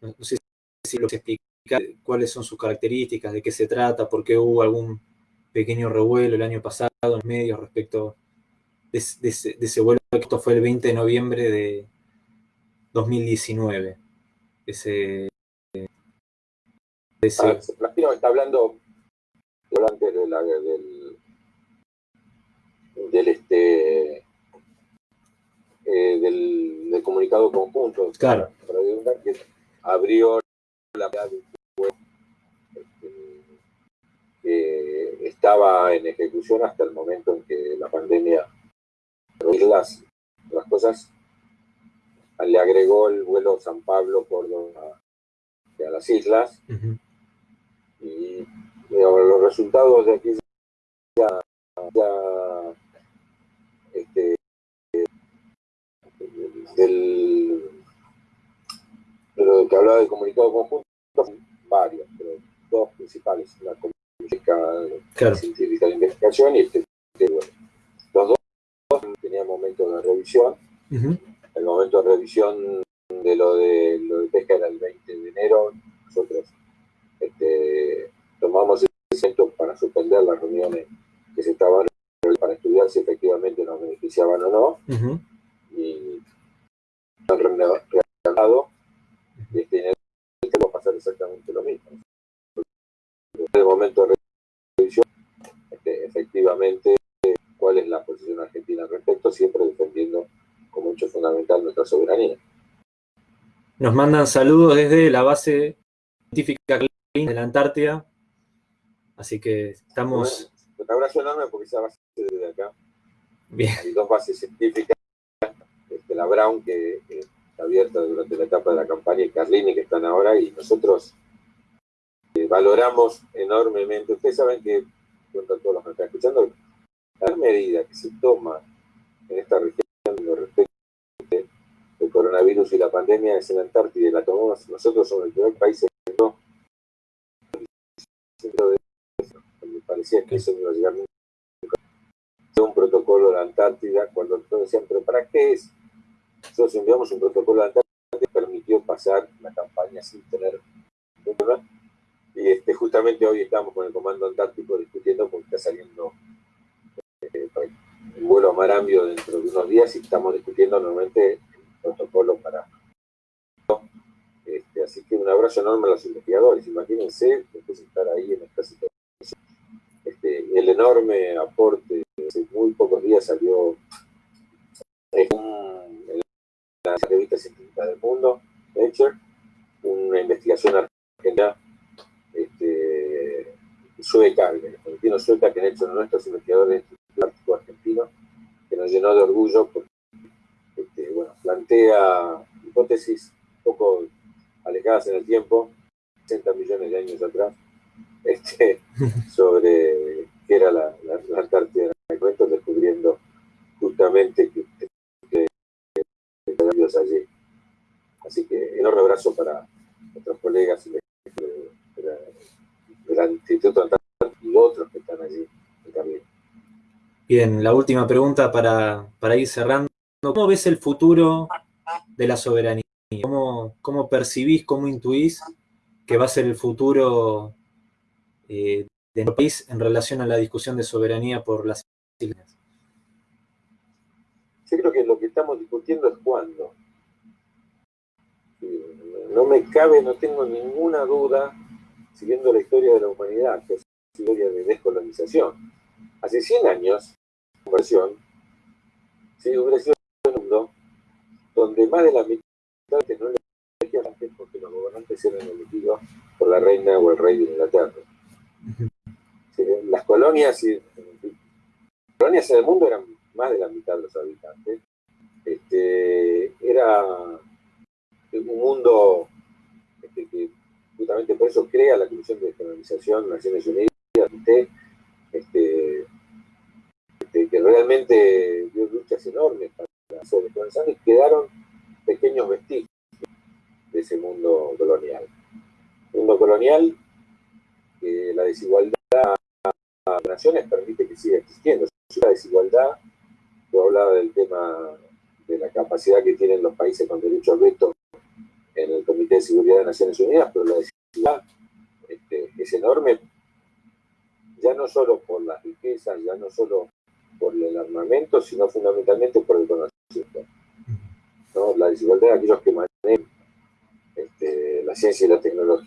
No, sé si lo explica cuáles son sus características, de qué se trata, por qué hubo algún pequeño revuelo el año pasado en los medios respecto de, ese, vuelo, que esto fue el 20 de noviembre de 2019. Ese, ese... Ah, está hablando durante del, del este eh, del, comunicado conjunto. Claro. que abrió la que estaba en ejecución hasta el momento en que la pandemia las, las cosas le agregó el vuelo San Pablo por a las islas. Y los resultados de aquí ya, ya este, del, de que hablaba del comunicado conjunto varios, pero dos principales, la claro. científica de investigación y este, los dos tenían momentos de revisión. El momento de revisión de lo de, lo de pesca era el 20 de enero. Nosotros este, tomamos ese momento para suspender las reuniones que se estaban para estudiar si efectivamente nos beneficiaban o no. Y y este enero va a pasar exactamente lo mismo. En el momento de este, efectivamente cuál es la posición argentina al respecto, siempre defendiendo como hecho fundamental nuestra soberanía. Nos mandan saludos desde la base científica de la Antártida, así que estamos... un abrazo enorme porque esa base desde acá. Hay dos bases científicas, este, la Brown que, durante la etapa de la campaña y Carlini que están ahora y nosotros eh, valoramos enormemente. Ustedes saben que a todos los que están escuchando, la medida que se toma en esta región respecto del coronavirus y la pandemia es en la Antártida y la tomamos nosotros somos el primer país que no me parecía que eso no iba a llegar nunca un protocolo de la Antártida cuando todos decían, pero ¿para qué es? Nosotros enviamos un protocolo Antártida que permitió pasar la campaña sin tener problema y este, justamente hoy estamos con el Comando Antártico discutiendo porque está saliendo eh, el vuelo a Marambio dentro de unos días y estamos discutiendo nuevamente el protocolo para... Este, así que un abrazo enorme a los investigadores. Imagínense después estar ahí en esta situación. Este, el enorme aporte, hace muy pocos días salió en, la revista científica del mundo, Nature, una investigación argentina este, sueca, argentino sueca que han hecho nuestros investigadores plástico argentino, que nos llenó de orgullo porque este, bueno, plantea hipótesis un poco alejadas en el tiempo, 60 millones de años atrás, este, <laughs> sobre qué era la, la, la Antártida descubriendo justamente que, allí. Así que enorme abrazo para nuestros colegas de, del Instituto Antártico y otros que están allí también. Bien, la última pregunta para, para ir cerrando. ¿Cómo ves el futuro de la soberanía? ¿Cómo, cómo percibís, cómo intuís que va a ser el futuro eh, de nuestro país en relación a la discusión de soberanía por las islas? Yo creo que lo que estamos discutiendo es cuándo. No me cabe, no tengo ninguna duda, siguiendo la historia de la humanidad, que es la historia de descolonización. Hace 100 años, conversión, si hubiera sido un mundo donde más de la mitad de no le porque los gobernantes eran elegidos por la reina o el rey de Inglaterra. las colonias, y, colonias en mundo eran más de la mitad de los habitantes. Este, era un mundo este, que justamente por eso crea la Comisión de Descolonización Naciones Unidas, este, que realmente dio luchas enormes para la y quedaron pequeños vestigios de ese mundo colonial. Mundo colonial la desigualdad de naciones permite que siga existiendo. La desigualdad, yo hablaba del tema de la capacidad que tienen los países con derecho al veto en el Comité de Seguridad de Naciones Unidas, pero la desigualdad este, es enorme, ya no solo por las riquezas, ya no solo por el armamento, sino fundamentalmente por el conocimiento. La desigualdad de aquellos que manejan este, la ciencia y la tecnología,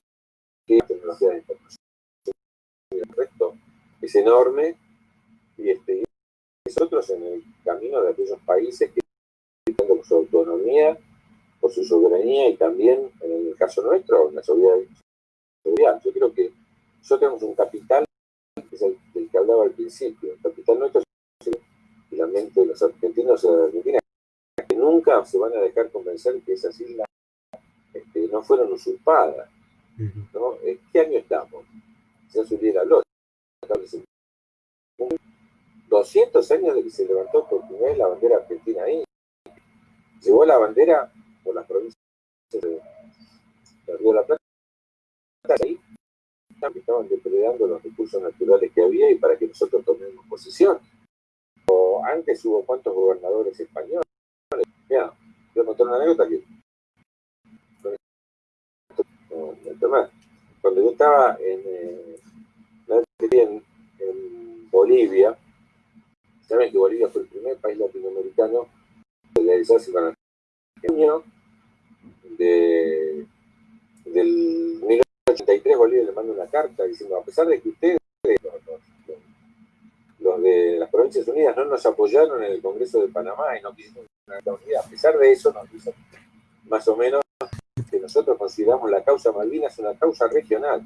la tecnología de información, el resto es enorme y este, nosotros en el camino de aquellos países que por su autonomía, por su soberanía y también, en el caso nuestro, en la seguridad. Yo creo que nosotros tenemos un capital, que es el del que hablaba al principio, el capital nuestro es la mente de los argentinos y de la Argentina, que nunca se van a dejar convencer que esas islas este, no fueron usurpadas. ¿no? ¿En qué año estamos? Se subiera los 200 años de que se levantó por primera vez la bandera argentina ahí. Llevó la bandera por las provincias de, Río de la Plata ahí estaban depredando los recursos naturales que había y para que nosotros tomemos posesión. O antes hubo cuantos gobernadores españoles. Mira, voy a contar una anécdota que cuando yo estaba en, eh, en, Bolivia, saben que Bolivia fue el primer país latinoamericano realizarse con el año de, del 1983 Bolivia le manda una carta diciendo, a pesar de que ustedes, los, de las Provincias Unidas, no nos apoyaron en el Congreso de Panamá y no quisieron una unidad, a pesar de eso nos más o menos que nosotros consideramos la causa Malvinas una causa regional.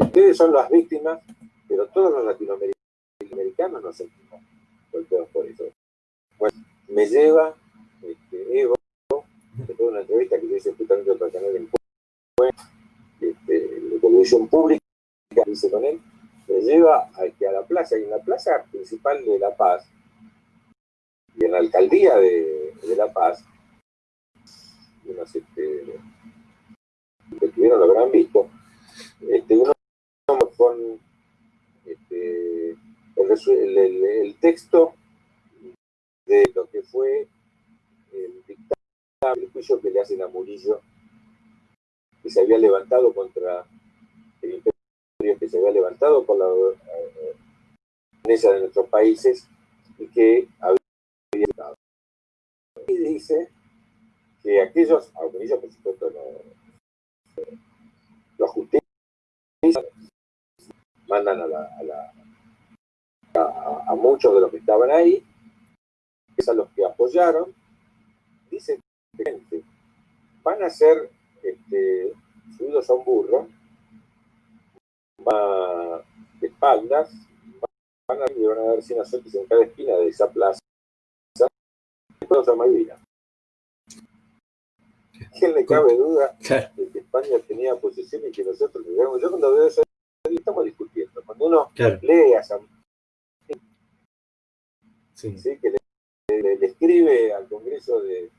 ustedes son las víctimas, pero todos los latinoamericanos nos sentimos golpeados por eso. Bueno, me lleva este, Evo, después de una entrevista que yo hice justamente para canal en este, de televisión pública, que hice con él, me lleva a, que a la plaza, y en la plaza principal de La Paz, y en la alcaldía de, La Paz, unos este, que estuvieron lo habrán visto, este, uno con este, el, el, el, texto de lo que fue el dictamen, el juicio que le hacen a Murillo, que se había levantado contra el imperio, que se había levantado por la eh, de nuestros países y que había estado. Y dice que aquellos, aunque ellos por supuesto no lo justician, mandan a, la, a, la, a, a, muchos de los que estaban ahí, a los que apoyaron, dicen gente, van a ser este, subidos a un burro, va de espaldas, van a, le van a dar 100 azotes en cada esquina de esa plaza. Después a Malvinas. ¿Quién le cabe duda de que España tenía posesión y que nosotros digamos, Yo cuando veo eso, estamos discutiendo. Cuando uno lee a San sí. ¿sí? que le, le, escribe al Congreso de...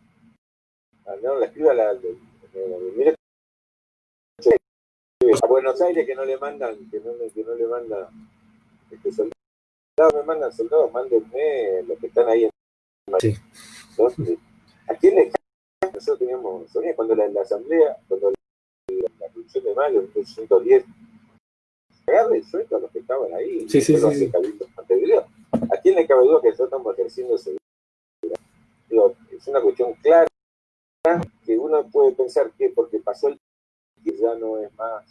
No, le escribe a la... De, a Buenos Aires que no le mandan, que no, que no le mandan este, soldados, me mandan soldados, mándenme los que están ahí en sí. ¿A quién le nosotros teníamos, cuando la, la, asamblea, cuando la, revolución de mayo, en 1910, agarre el sueldo a los que estaban ahí, sí, sí, sí, ¿A quién le cabe duda que nosotros estamos ejerciendo ese es una cuestión clara que uno puede pensar que porque pasó el que ya no es más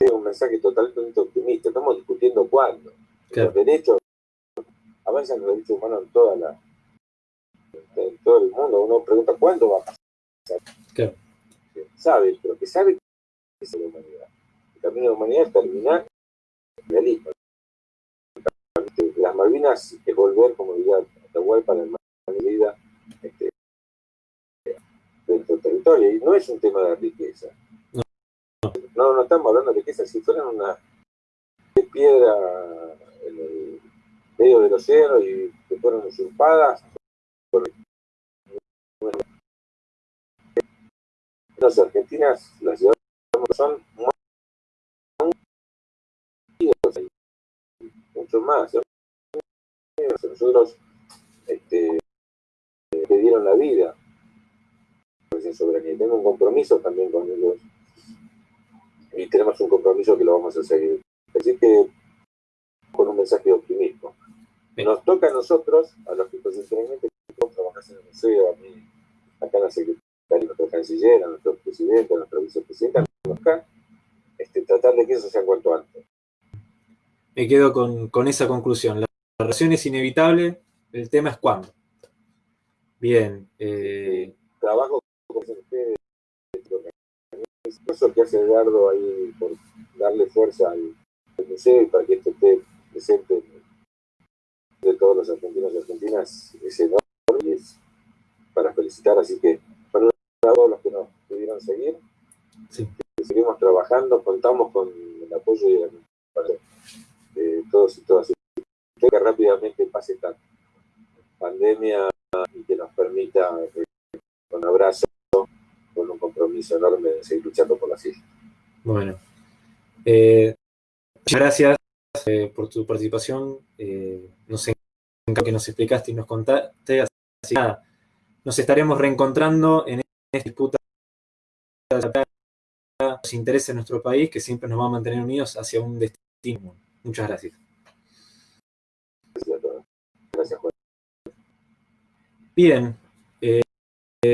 es un mensaje totalmente optimista. Estamos discutiendo cuándo. Los derechos avanzan los derechos humanos en toda la en todo el mundo. Uno pregunta cuándo va a pasar. Sabe, pero que sabe que es la humanidad. El camino de la humanidad es terminar el realismo. Malvinas es volver, como diría Atahualpa, la medida este, dentro del territorio. Y no es un tema de riqueza. No, no estamos hablando de riqueza. Si fueran una piedra en el medio del océano y que fueron usurpadas, las argentinas, las ciudades son mucho más. Nosotros este, dieron la vida en soberanía. Tengo un compromiso también con ellos y tenemos un compromiso que lo vamos a seguir. Así que con un mensaje de optimismo. Nos toca a nosotros, a los que constitucionalmente trabajamos en el museo, a mí, acá en la Secretaría, a nuestra canciller, a nuestro presidente, a nuestra vicepresidenta, acá, este, tratar de que eso sea cuanto antes. Me quedo con, con esa conclusión. La relación es inevitable, el tema es cuándo. Bien. Eh... Trabajo con ustedes, eso que hace Eduardo ahí por darle fuerza al, museo y para que esto esté presente de todos los argentinos y argentinas es enorme y es para felicitar, así que para todos los que nos pudieron seguir, seguimos trabajando, contamos con el apoyo y el, de todos y todas. Que rápidamente pase esta pandemia y que nos permita, eh, con abrazo, con un compromiso enorme de seguir luchando por las islas. Bueno, eh, gracias eh, por tu participación. Eh, nos encanta que nos explicaste y nos contaste. Así que nos estaremos reencontrando en esta disputa nos interesa nuestro país, que siempre nos va a mantener unidos hacia un destino. Muchas gracias. Gracias a todos. Gracias, Juan. Bien. Eh,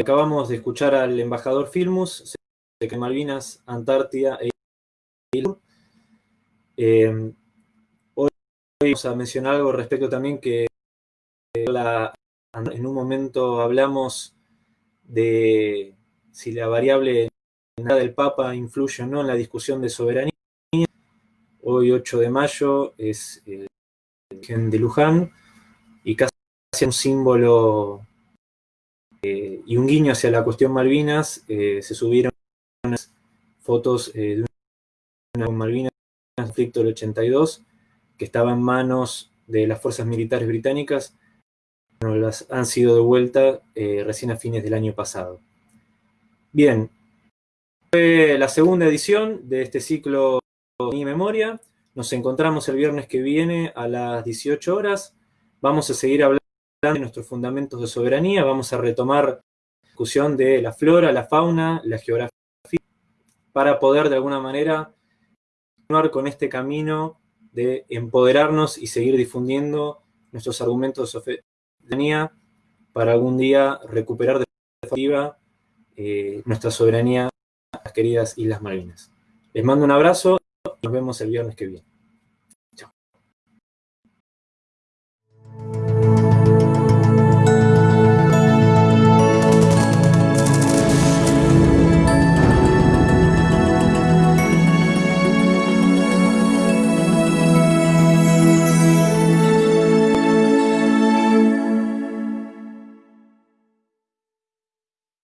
acabamos de escuchar al embajador Filmus, de Malvinas, Antártida e eh, hoy vamos a mencionar algo respecto también que en un momento hablamos de si la variable del Papa influye o no en la discusión de soberanía. Hoy, 8 de mayo, es el Virgen de Luján y casi un símbolo eh, y un guiño hacia la cuestión Malvinas, eh, se subieron fotos eh, de una Malvinas conflicto del 82, que estaba en manos de las fuerzas militares británicas, bueno, las han sido devueltas recién a fines del año pasado. Bien, fue la segunda edición de este ciclo Mi Memoria. Nos encontramos el viernes que viene a las 18 horas. Vamos a seguir hablando de nuestros fundamentos de soberanía, vamos a retomar la discusión de la flora, la fauna, la geografía, para poder de alguna manera continuar con este camino de empoderarnos y seguir difundiendo nuestros argumentos de soberanía para algún día recuperar de forma eh, nuestra soberanía las queridas Islas Malvinas. Les mando un abrazo y nos vemos el viernes que viene.